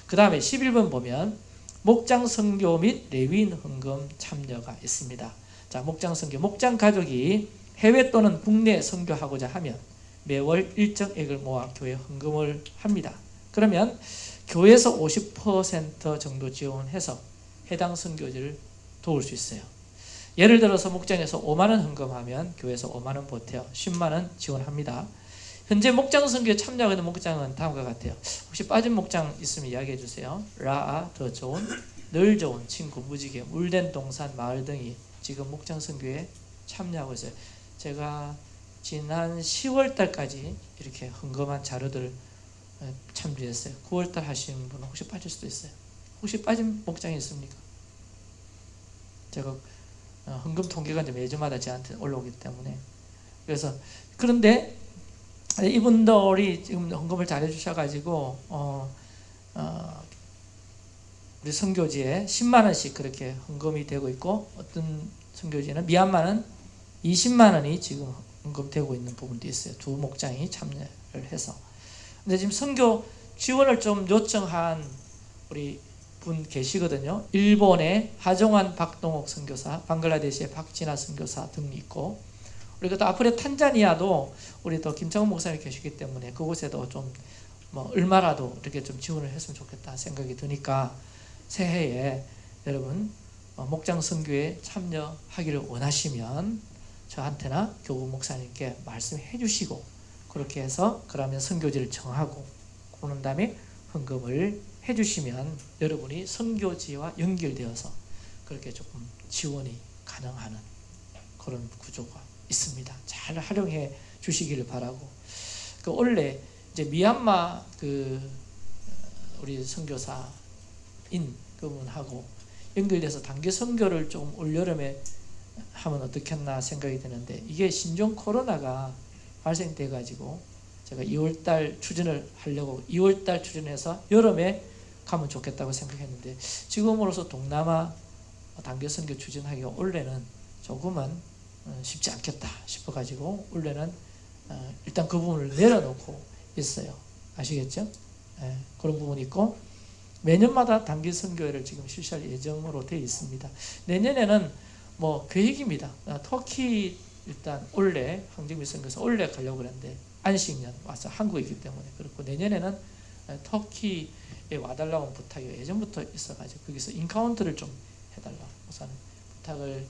그 다음에 11번 보면 목장 선교 및 레위인 헌금 참여가 있습니다. 자, 목장 선교, 목장 가족이 해외 또는 국내 선교하고자 하면 매월 일정액을 모아 교회 헌금을 합니다. 그러면 교회에서 50% 정도 지원해서 해당 선교지를 도울 수 있어요. 예를 들어서 목장에서 5만 원 헌금하면 교회에서 5만 원 보태어 10만 원 지원합니다. 현재 목장 선교에 참여하고 있는 목장은 다음과 같아요. 혹시 빠진 목장 있으면 이야기해 주세요. 라아, 더 좋은, 늘 좋은, 친구, 무지개, 물된 동산, 마을 등이 지금 목장 선교에 참여하고 있어요. 제가 지난 10월 달까지 이렇게 헌금한 자료들을 어, 참조했어요. 9월 달 하시는 분은 혹시 빠질 수도 있어요. 혹시 빠진 목장이 있습니까? 제가 어, 헌금 통계가 이제 매주마다 저한테 올라오기 때문에 그래서 그런데 이분들이 지금 헌금을 잘해 주셔가지고 어, 어, 우리 선교지에 10만 원씩 그렇게 헌금이 되고 있고 어떤 선교지는 미얀마는 20만 원이 지금 언급되고 있는 부분도 있어요. 두 목장이 참여를 해서. 근데 지금 선교 지원을 좀 요청한 우리 분 계시거든요. 일본의 하정환 박동옥 선교사, 방글라데시의 박진아 선교사 등이 있고 우리가 또 앞으로 탄자니아도 우리 또 김창훈 목사님 계시기 때문에 그곳에도 좀 뭐 얼마라도 이렇게 좀 지원을 했으면 좋겠다 생각이 드니까 새해에 여러분 어, 목장 선교에 참여하기를 원하시면 저한테나 교구 목사님께 말씀해 주시고 그렇게 해서 그러면 선교지를 정하고 그런 다음에 헌금을 해 주시면 여러분이 선교지와 연결되어서 그렇게 조금 지원이 가능한 그런 구조가 있습니다. 잘 활용해 주시기를 바라고 그 원래 이제 미얀마 그 어, 우리 선교사인 그분하고 연결돼서 단기 선교를 좀 올여름에 하면 어떻겠나 생각이 드는데 이게 신종 코로나가 발생돼 가지고 제가 2월달 추진을 하려고 2월달 추진해서 여름에 가면 좋겠다고 생각했는데 지금으로서 동남아 단계 선교 추진하기가 올해는 조금은 어, 쉽지 않겠다 싶어 가지고 올해는 어, 일단 그 부분을 내려놓고 있어요. 아시겠죠? 예, 그런 부분이 있고 매년마다 단기 선교회를 지금 실시할 예정으로 되어 있습니다. 내년에는 뭐 계획입니다. 아, 터키 일단 올해 황정민 선교사 올해 가려고 그랬는데 안식년 와서 한국에 있기 때문에 그렇고 내년에는 아, 터키에 와달라고 부탁이 예전부터 있어가지고 거기서 인카운트를 좀 해달라 우선 부탁을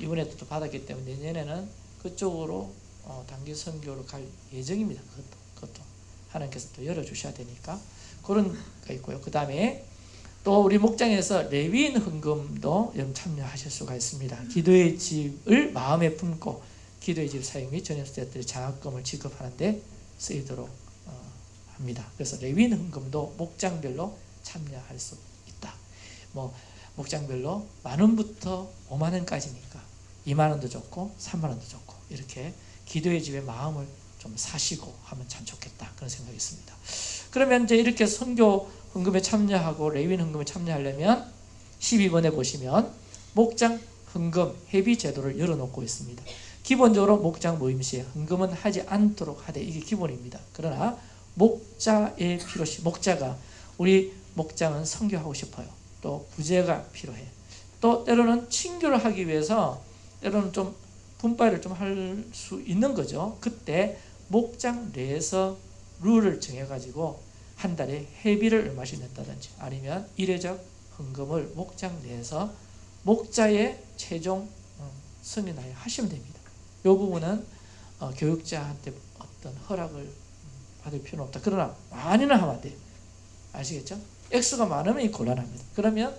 이번에도 또 받았기 때문에 내년에는 그쪽으로 어, 단기 선교로 갈 예정입니다. 그것도 그것도 하나님께서 또 열어주셔야 되니까 그런 거 있고요. 그 다음에 또 우리 목장에서 레위인 헌금도 여러분 참여하실 수가 있습니다. 기도의 집을 마음에 품고 기도의 집 사용 및 전염수자들의 장학금을 지급하는데 쓰이도록 어, 합니다. 그래서 레위인 헌금도 목장별로 참여할 수 있다. 뭐 목장별로 만 원부터 5만 원까지니까 2만 원도 좋고 3만 원도 좋고 이렇게 기도의 집에 마음을 좀 사시고 하면 참 좋겠다 그런 생각이 있습니다. 그러면 이제 이렇게 선교 헌금에 참여하고 레위인 헌금에 참여하려면 12번에 보시면 목장 헌금 회비 제도를 열어놓고 있습니다. 기본적으로 목장 모임 시에 헌금은 하지 않도록 하되 이게 기본입니다. 그러나 목자의 필요시 목자가 우리 목장은 선교하고 싶어요. 또 구제가 필요해. 또 때로는 친교를 하기 위해서 때로는 좀 분발을 좀 할 수 있는 거죠. 그때 목장 내에서 룰을 정해가지고 한 달에 회비를 얼마씩 냈다든지 아니면 일회적 헌금을 목장 내에서 목자의 최종 어, 승인하여 하시면 됩니다. 이 부분은 어, 교육자한테 어떤 허락을 음, 받을 필요는 없다. 그러나 많이는 하면 안 돼요. 아시겠죠? 액수가 많으면 이 곤란합니다. 그러면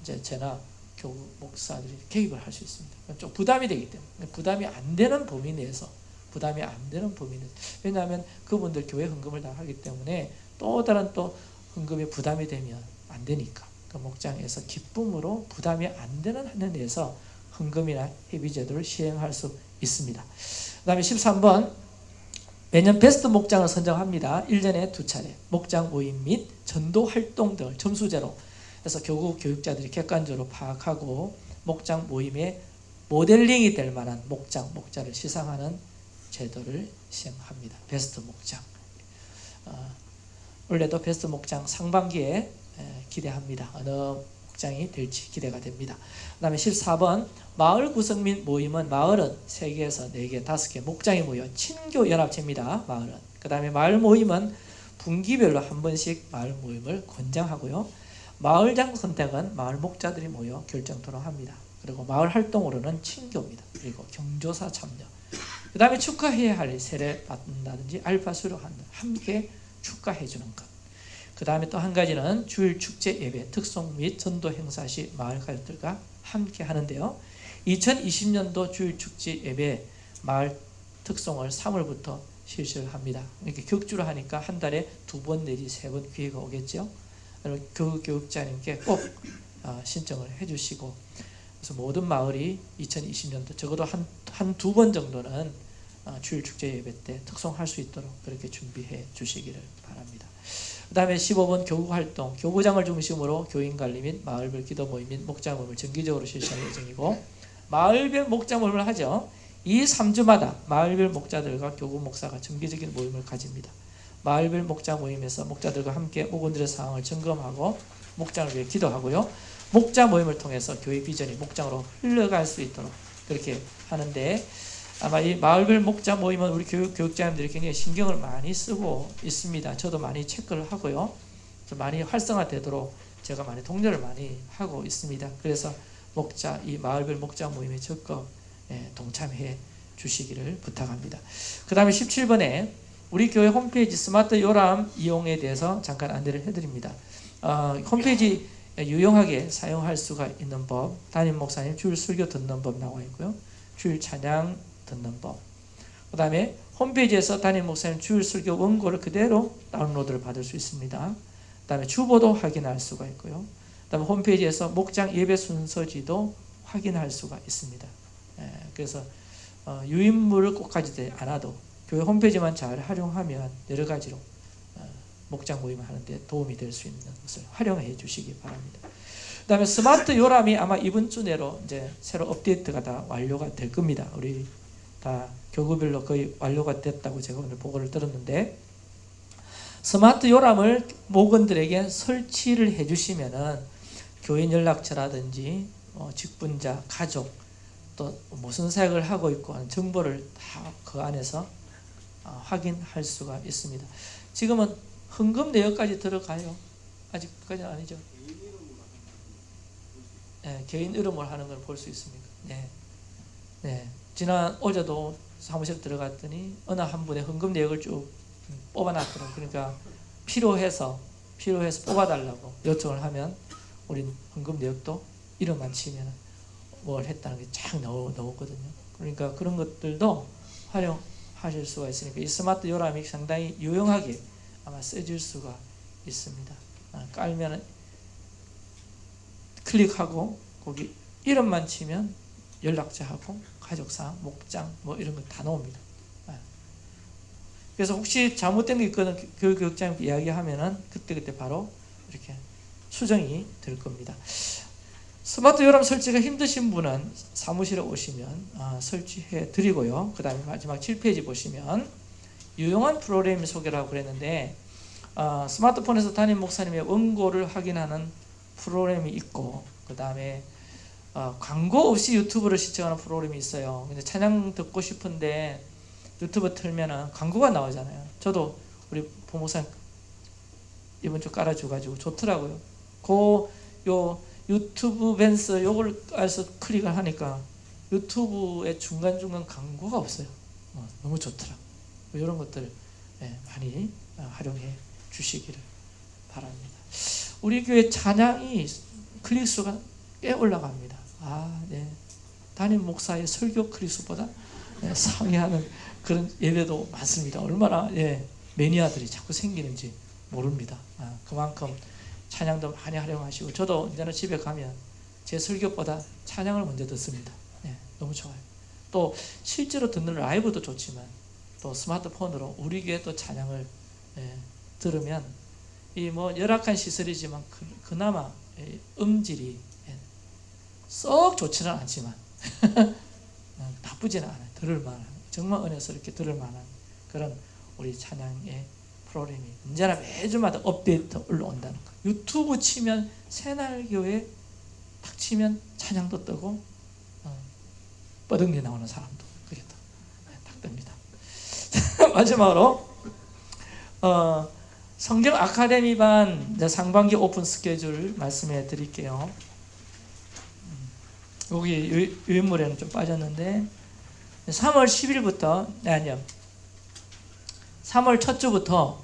이제 제나 교구 목사들이 개입을 할 수 있습니다. 좀 부담이 되기 때문에 부담이 안 되는 범위 내에서 부담이 안 되는 범위 내에서 왜냐하면 그분들 교회 헌금을 다 하기 때문에 또 다른 또 헌금이 부담이 되면 안 되니까 그 목장에서 기쁨으로 부담이 안 되는 한에 대해서 헌금이나 회비 제도를 시행할 수 있습니다. 그 다음에 13번 매년 베스트 목장을 선정합니다. 1년에 두 차례 목장 모임 및 전도 활동 등을 점수제로 해서 교구 교육자들이 객관적으로 파악하고 목장 모임의 모델링이 될 만한 목장, 목자를 시상하는 제도를 시행합니다. 베스트 목장. 어, 올해도 베스트 목장 상반기에 에, 기대합니다. 어느 목장이 될지 기대가 됩니다. 그 다음에 14번 마을 구성 및 모임은 마을은 3개에서 4개, 5개 목장이 모여 친교 연합체입니다. 마을은. 그 다음에 마을 모임은 분기별로 한 번씩 마을 모임을 권장하고요. 마을장 선택은 마을 목자들이 모여 결정 토론합니다. 그리고 마을 활동으로는 친교입니다. 그리고 경조사 참여. 그 다음에 축하해야 할 세례 받는다든지 알파 수료한다. 함께 축하해 주는 것. 그 다음에 또 한 가지는 주일 축제 예배, 특송 및 전도 행사 시 마을 가족들과 함께 하는데요. 2020년도 주일 축제 예배 마을 특송을 3월부터 실시를 합니다. 이렇게 격주로 하니까 한 달에 두 번 내지 세 번 기회가 오겠죠. 교육 교육자님께 꼭 어, 신청을 해주시고 그래서 모든 마을이 2020년도 적어도 한 한 두 번 정도는 어, 주일 축제 예배 때 특송할 수 있도록 그렇게 준비해 주시기를 바랍니다. 그 다음에 15번 교구 활동, 교구장을 중심으로 교인 관리 및 마을별 기도 모임 및 목장 모임을 정기적으로 실시할 예정이고 마을별 목장 모임을 하죠. 이 3주마다 마을별 목자들과 교구 목사가 정기적인 모임을 가집니다. 마을별 목자 모임에서 목자들과 함께 목원들의 상황을 점검하고 목장을 위해 기도하고요. 목자 모임을 통해서 교회 비전이 목장으로 흘러갈 수 있도록 그렇게 하는데 아마 이 마을별 목자 모임은 우리 교육, 교육자님들이 굉장히 신경을 많이 쓰고 있습니다. 저도 많이 체크를 하고요. 좀 많이 활성화되도록 제가 많이 독려를 많이 하고 있습니다. 그래서 목자, 이 마을별 목자 모임에 적극 예, 동참해 주시기를 부탁합니다. 그 다음에 17번에 우리 교회 홈페이지 스마트 요람 이용에 대해서 잠깐 안내를 해드립니다. 어, 홈페이지 유용하게 사용할 수가 있는 법, 담임 목사님 주일 설교 듣는 법 나와 있고요. 주일 찬양 듣는 법. 그 다음에 홈페이지에서 담임 목사님 주일 설교 원고를 그대로 다운로드를 받을 수 있습니다. 그 다음에 주보도 확인할 수가 있고요. 그 다음에 홈페이지에서 목장 예배 순서지도 확인할 수가 있습니다. 예, 그래서 어, 유인물을 꼭 가지지 않아도 교회 홈페이지만 잘 활용하면 여러 가지로 어, 목장 모임을 하는데 도움이 될 수 있는 것을 활용해 주시기 바랍니다. 그 다음에 스마트 요람이 아마 이번 주 내로 이제 새로 업데이트가 다 완료가 될 겁니다. 우리 다 교구별로 거의 완료가 됐다고 제가 오늘 보고를 들었는데 스마트 요람을 목원들에게 설치를 해주시면은 교인 연락처라든지 어, 직분자, 가족 또 무슨 사역을 하고 있고 하는 정보를 다 그 안에서 어, 확인할 수가 있습니다. 지금은 헌금 내역까지 들어가요. 아직까지는 아니죠. 네, 개인 이름으로 하는 걸 볼 수 있습니다. 네. 네. 지난 어제도 사무실 들어갔더니 어느 한 분의 헌금 내역을 쭉 뽑아놨더라고요. 그러니까 필요해서 필요해서 뽑아달라고 요청을 하면 우린 헌금 내역도 이름만 치면 뭘 했다는 게 쫙 나오거든요. 그러니까 그런 것들도 활용하실 수가 있으니까 이 스마트 요람이 상당히 유용하게 아마 쓰질 수가 있습니다. 아, 깔면 클릭하고 거기 이름만 치면 연락처하고 가족사항, 목장 뭐 이런 거 다 나옵니다. 아. 그래서 혹시 잘못된 게 있거나 교육 교육장 이야기하면은 그때 그때 바로 이렇게 수정이 될 겁니다. 스마트 요람 설치가 힘드신 분은 사무실에 오시면 아, 설치해 드리고요. 그 다음에 마지막 7페이지 보시면 유용한 프로그램 소개를 하고 그랬는데 아, 스마트폰에서 담임 목사님의 원고를 확인하는 프로그램이 있고 그 다음에 어, 광고 없이 유튜브를 시청하는 프로그램이 있어요. 근데 찬양 듣고 싶은데 유튜브 틀면은 광고가 나오잖아요. 저도 우리 부모님 이번 주 깔아줘가지고 좋더라고요. 그 요 유튜브 벤스 요걸 알서 클릭을 하니까 유튜브에 중간 중간 광고가 없어요. 어, 너무 좋더라. 이런 것들 예, 많이 어, 활용해 주시기를 바랍니다. 우리 교회 찬양이 클릭 수가 꽤 올라갑니다. 아, 네. 담임 목사의 설교 클릭수보다 네, 상회하는 그런 예배도 많습니다. 얼마나 예, 매니아들이 자꾸 생기는지 모릅니다. 아, 그만큼 찬양도 많이 활용하시고 저도 이제는 집에 가면 제 설교보다 찬양을 먼저 듣습니다. 예, 너무 좋아요. 또 실제로 듣는 라이브도 좋지만 또 스마트폰으로 우리 교회 또 찬양을 예, 들으면 이 뭐 열악한 시설이지만 그, 나마 음질이 예, 썩 좋지는 않지만 어, 나쁘지는 않아요. 들을 만한 정말 은혜스럽게 들을 만한 그런 우리 찬양의 프로그램이 언제나 매주마다 업데이트 올라온다는 거. 유튜브 치면 새날교회 탁 치면 찬양도 뜨고 어, 뻐덩이 나오는 사람도 그게 또, 네, 딱 뜹니다. 마지막으로 어, 성경 아카데미 반 상반기 오픈 스케줄 말씀해 드릴게요. 음, 여기 유인물에는 좀 빠졌는데 3월 10일부터 네, 아니요. 3월 첫 주부터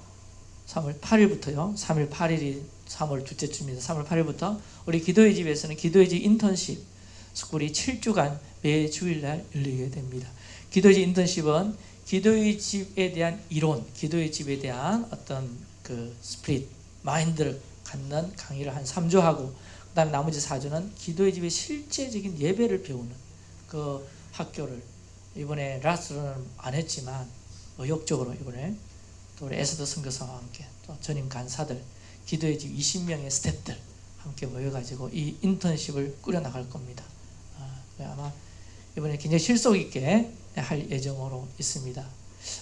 3월 8일부터요. 3월 8일이 3월 둘째 주입니다. 3월 8일부터 우리 기도의 집에서는 기도의 집 인턴십 스쿨이 7주간 매 주일날 열리게 됩니다. 기도의 집 인턴십은 기도의 집에 대한 이론 기도의 집에 대한 어떤 그 spirit 마인드를 갖는 강의를 한 3주 하고 그 다음에 나머지 4주는 기도의 집의 실제적인 예배를 배우는 그 학교를 이번에 라스로는 안 했지만 의욕적으로 이번에 또 우리 에스더 선교사와 함께 또 전임 간사들 기도의 집 20명의 스탭들 함께 모여가지고 이 인턴십을 꾸려나갈 겁니다. 아, 아마 이번에 굉장히 실속 있게 할 예정으로 있습니다.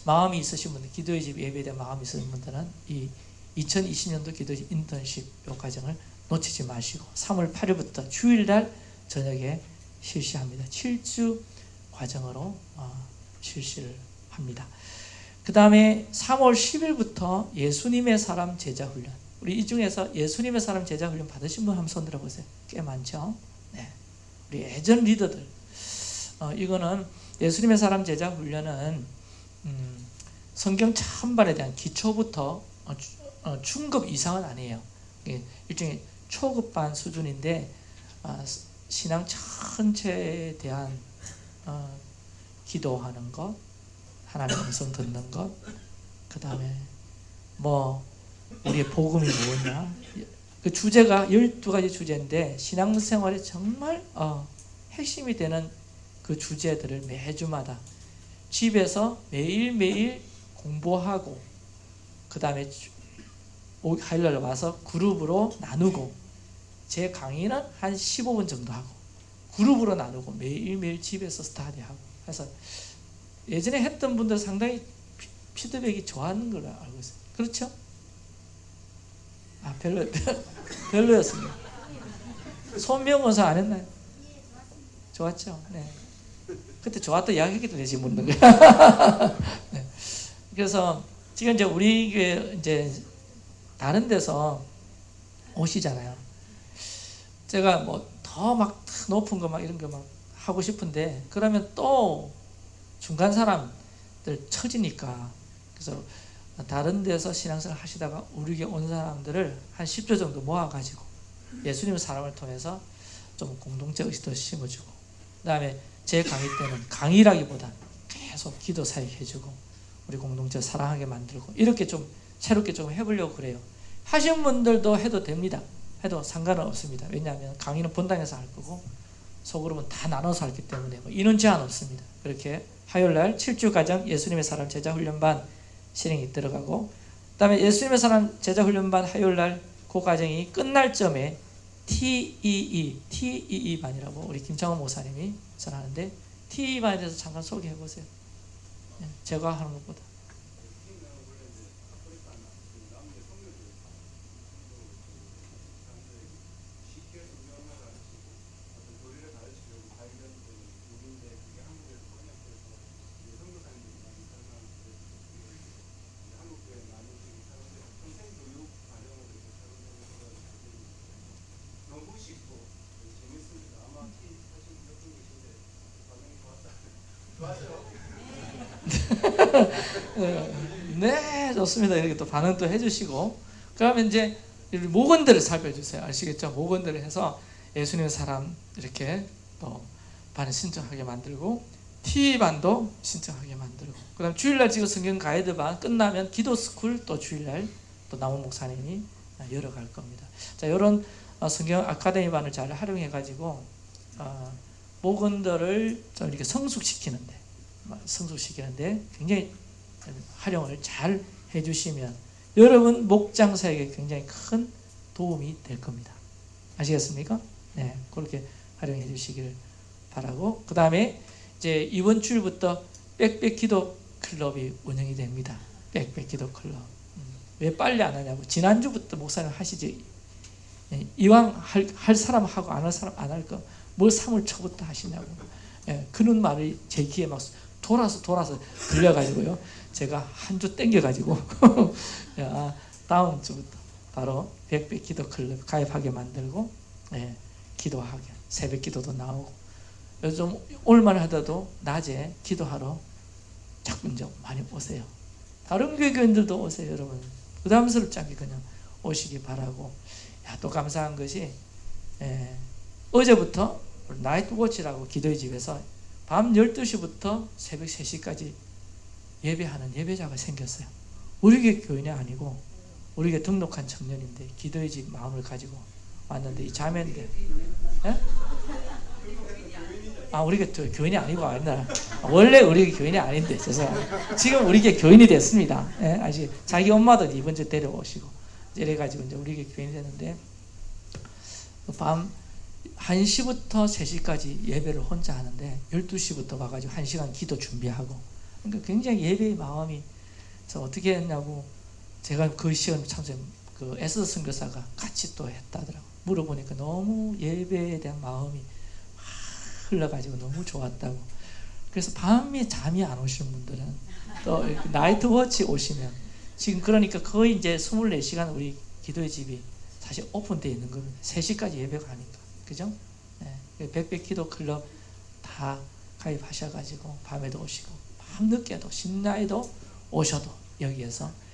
마음이 있으신 분들, 기도의 집 예배에 대한 마음이 있으신 분들은 이 2020년도 기도의 집 인턴십 요 과정을 놓치지 마시고 3월 8일부터 주일날 저녁에 실시합니다. 7주 과정으로 어, 실시를 합니다. 그 다음에 3월 10일부터 예수님의 사람 제자 훈련. 우리 이 중에서 예수님의 사람 제자 훈련 받으신 분 한번 손 들어보세요. 꽤 많죠? 네. 우리 예전 리더들. 어, 이거는 예수님의 사람 제자 훈련은 음, 성경 찬반에 대한 기초부터 어, 어, 중급 이상은 아니에요. 일종의 초급반 수준인데 어, 신앙 전체에 대한 어, 기도하는 것, 하나님 음성 듣는 것, 그 다음에 뭐 우리의 복음이 뭐냐, 그 주제가 12가지 주제인데 신앙생활에 정말 어, 핵심이 되는 그 주제들을 매주마다 집에서 매일매일 공부하고 그 다음에 하일날 와서 그룹으로 나누고 제 강의는 한 15분 정도 하고 그룹으로 나누고 매일매일 집에서 스타디하고 해서 예전에 했던 분들 상당히 피드백이 좋았는 걸로 알고 있어요. 그렇죠? 아 별로 별로였습니다. 손명원사 안 했나요? 좋았죠. 네. 그때 좋았다 이야기 했기 때문에 지금 묻는 거야. 네. 그래서 지금 이제 우리 이제 다른 데서 오시잖아요. 제가 뭐 더 막 높은 거 막 이런 거 막 하고 싶은데 그러면 또 중간 사람들 처지니까 그래서 다른 데서 신앙생활 하시다가 우리 교회 온 사람들을 한 10조 정도 모아가지고 예수님 사람을 통해서 좀 공동체 의식도 심어주고 그 다음에 제 강의 때는 강의라기보다 계속 기도 사역 해주고 우리 공동체 사랑하게 만들고 이렇게 좀 새롭게 좀 해보려고 그래요. 하신 분들도 해도 됩니다. 해도 상관은 없습니다. 왜냐하면 강의는 본당에서 할 거고 소그룹은 다 나눠서 하기 때문에 뭐 인원 제한 없습니다. 그렇게 화요일날 7주 가정 예수님의 사람 제자 훈련반 실행이 들어가고 그 다음에 예수님의 사람 제자 훈련반 화요일날 그 과정이 끝날 점에 TEE, TEE 반이라고 우리 김창원 목사님이 전하는데 TEE 반에 대해서 잠깐 소개해 보세요. 예, 제가 하는 것보다. 좋습니다. 이렇게 또 반응 또 해주시고 그러면 이제 목원들을 살펴주세요. 아시겠죠? 목원들을 해서 예수님의 사람 이렇게 또 반을 신청하게 만들고 T 반도 신청하게 만들고 그 다음 주일날 지금 성경 가이드 반 끝나면 기도 스쿨 또 주일날 또 남은 목사님이 열어갈 겁니다. 자, 이런 어, 성경 아카데미 반을 잘 활용해 가지고 어, 목원들을 좀 이렇게 성숙시키는데 성숙시키는데 굉장히 활용을 잘 해주시면 여러분 목장사에게 굉장히 큰 도움이 될 겁니다. 아시겠습니까? 네, 그렇게 활용해 주시기를 바라고 그 다음에 이제 이번 주일부터 빽빽 기도 클럽이 운영이 됩니다. 빽빽 기도 클럽. 음, 왜 빨리 안 하냐고 지난주부터 목사님 하시지 예, 이왕 할, 할 사람 하고 안 할 사람 안 할 거 뭘 3월 초부터 하시냐고 예, 그런 말이 제 귀에 막 돌아서 돌아서 들려가지고요 제가 한 주 땡겨가지고 야, 다음 주부터 바로 백백 기도 클럽 가입하게 만들고 예, 기도하게 새벽 기도도 나오고 요즘 올만 하더라도 낮에 기도하러 자꾸 이제 많이 오세요. 다른 교회교인들도 오세요, 여러분. 부담스럽지 않게 그냥 오시기 바라고. 야, 또 감사한 것이 예, 어제부터 나이트 워치라고 기도의 집에서 밤 12시부터 새벽 3시까지 예배하는 예배자가 생겼어요. 우리 교회 교인이 아니고 우리 교회 등록한 청년인데 기도의 집 마음을 가지고 왔는데 이 자매인데 예? 아 우리 교회 교인이 아니고 아니라 원래 우리 교인이 아닌데 죄송합니다. 지금 우리 교회 교인이 됐습니다. 예? 아시 자기 엄마도 이번 주 데려오시고 이래가지고 이제 우리 교회 교인이 됐는데 밤 1시부터 3시까지 예배를 혼자 하는데 12시부터 와가지고 1시간 기도 준비하고 그러니까 굉장히 예배의 마음이 저 어떻게 했냐고 제가 그 시험 참석 그 에스 선교사가 같이 또 했다더라고 물어보니까 너무 예배에 대한 마음이 막 흘러가지고 너무 좋았다고. 그래서 밤에 잠이 안 오시는 분들은 또 나이트 워치 오시면 지금 그러니까 거의 이제 24시간 우리 기도의 집이 사실 오픈되어 있는 겁니다 3시까지 예배가 하니까 그죠? 네. 백백 기도 클럽 다 가입하셔가지고 밤에도 오시고 밤늦게도 신나에도 오셔도 여기에서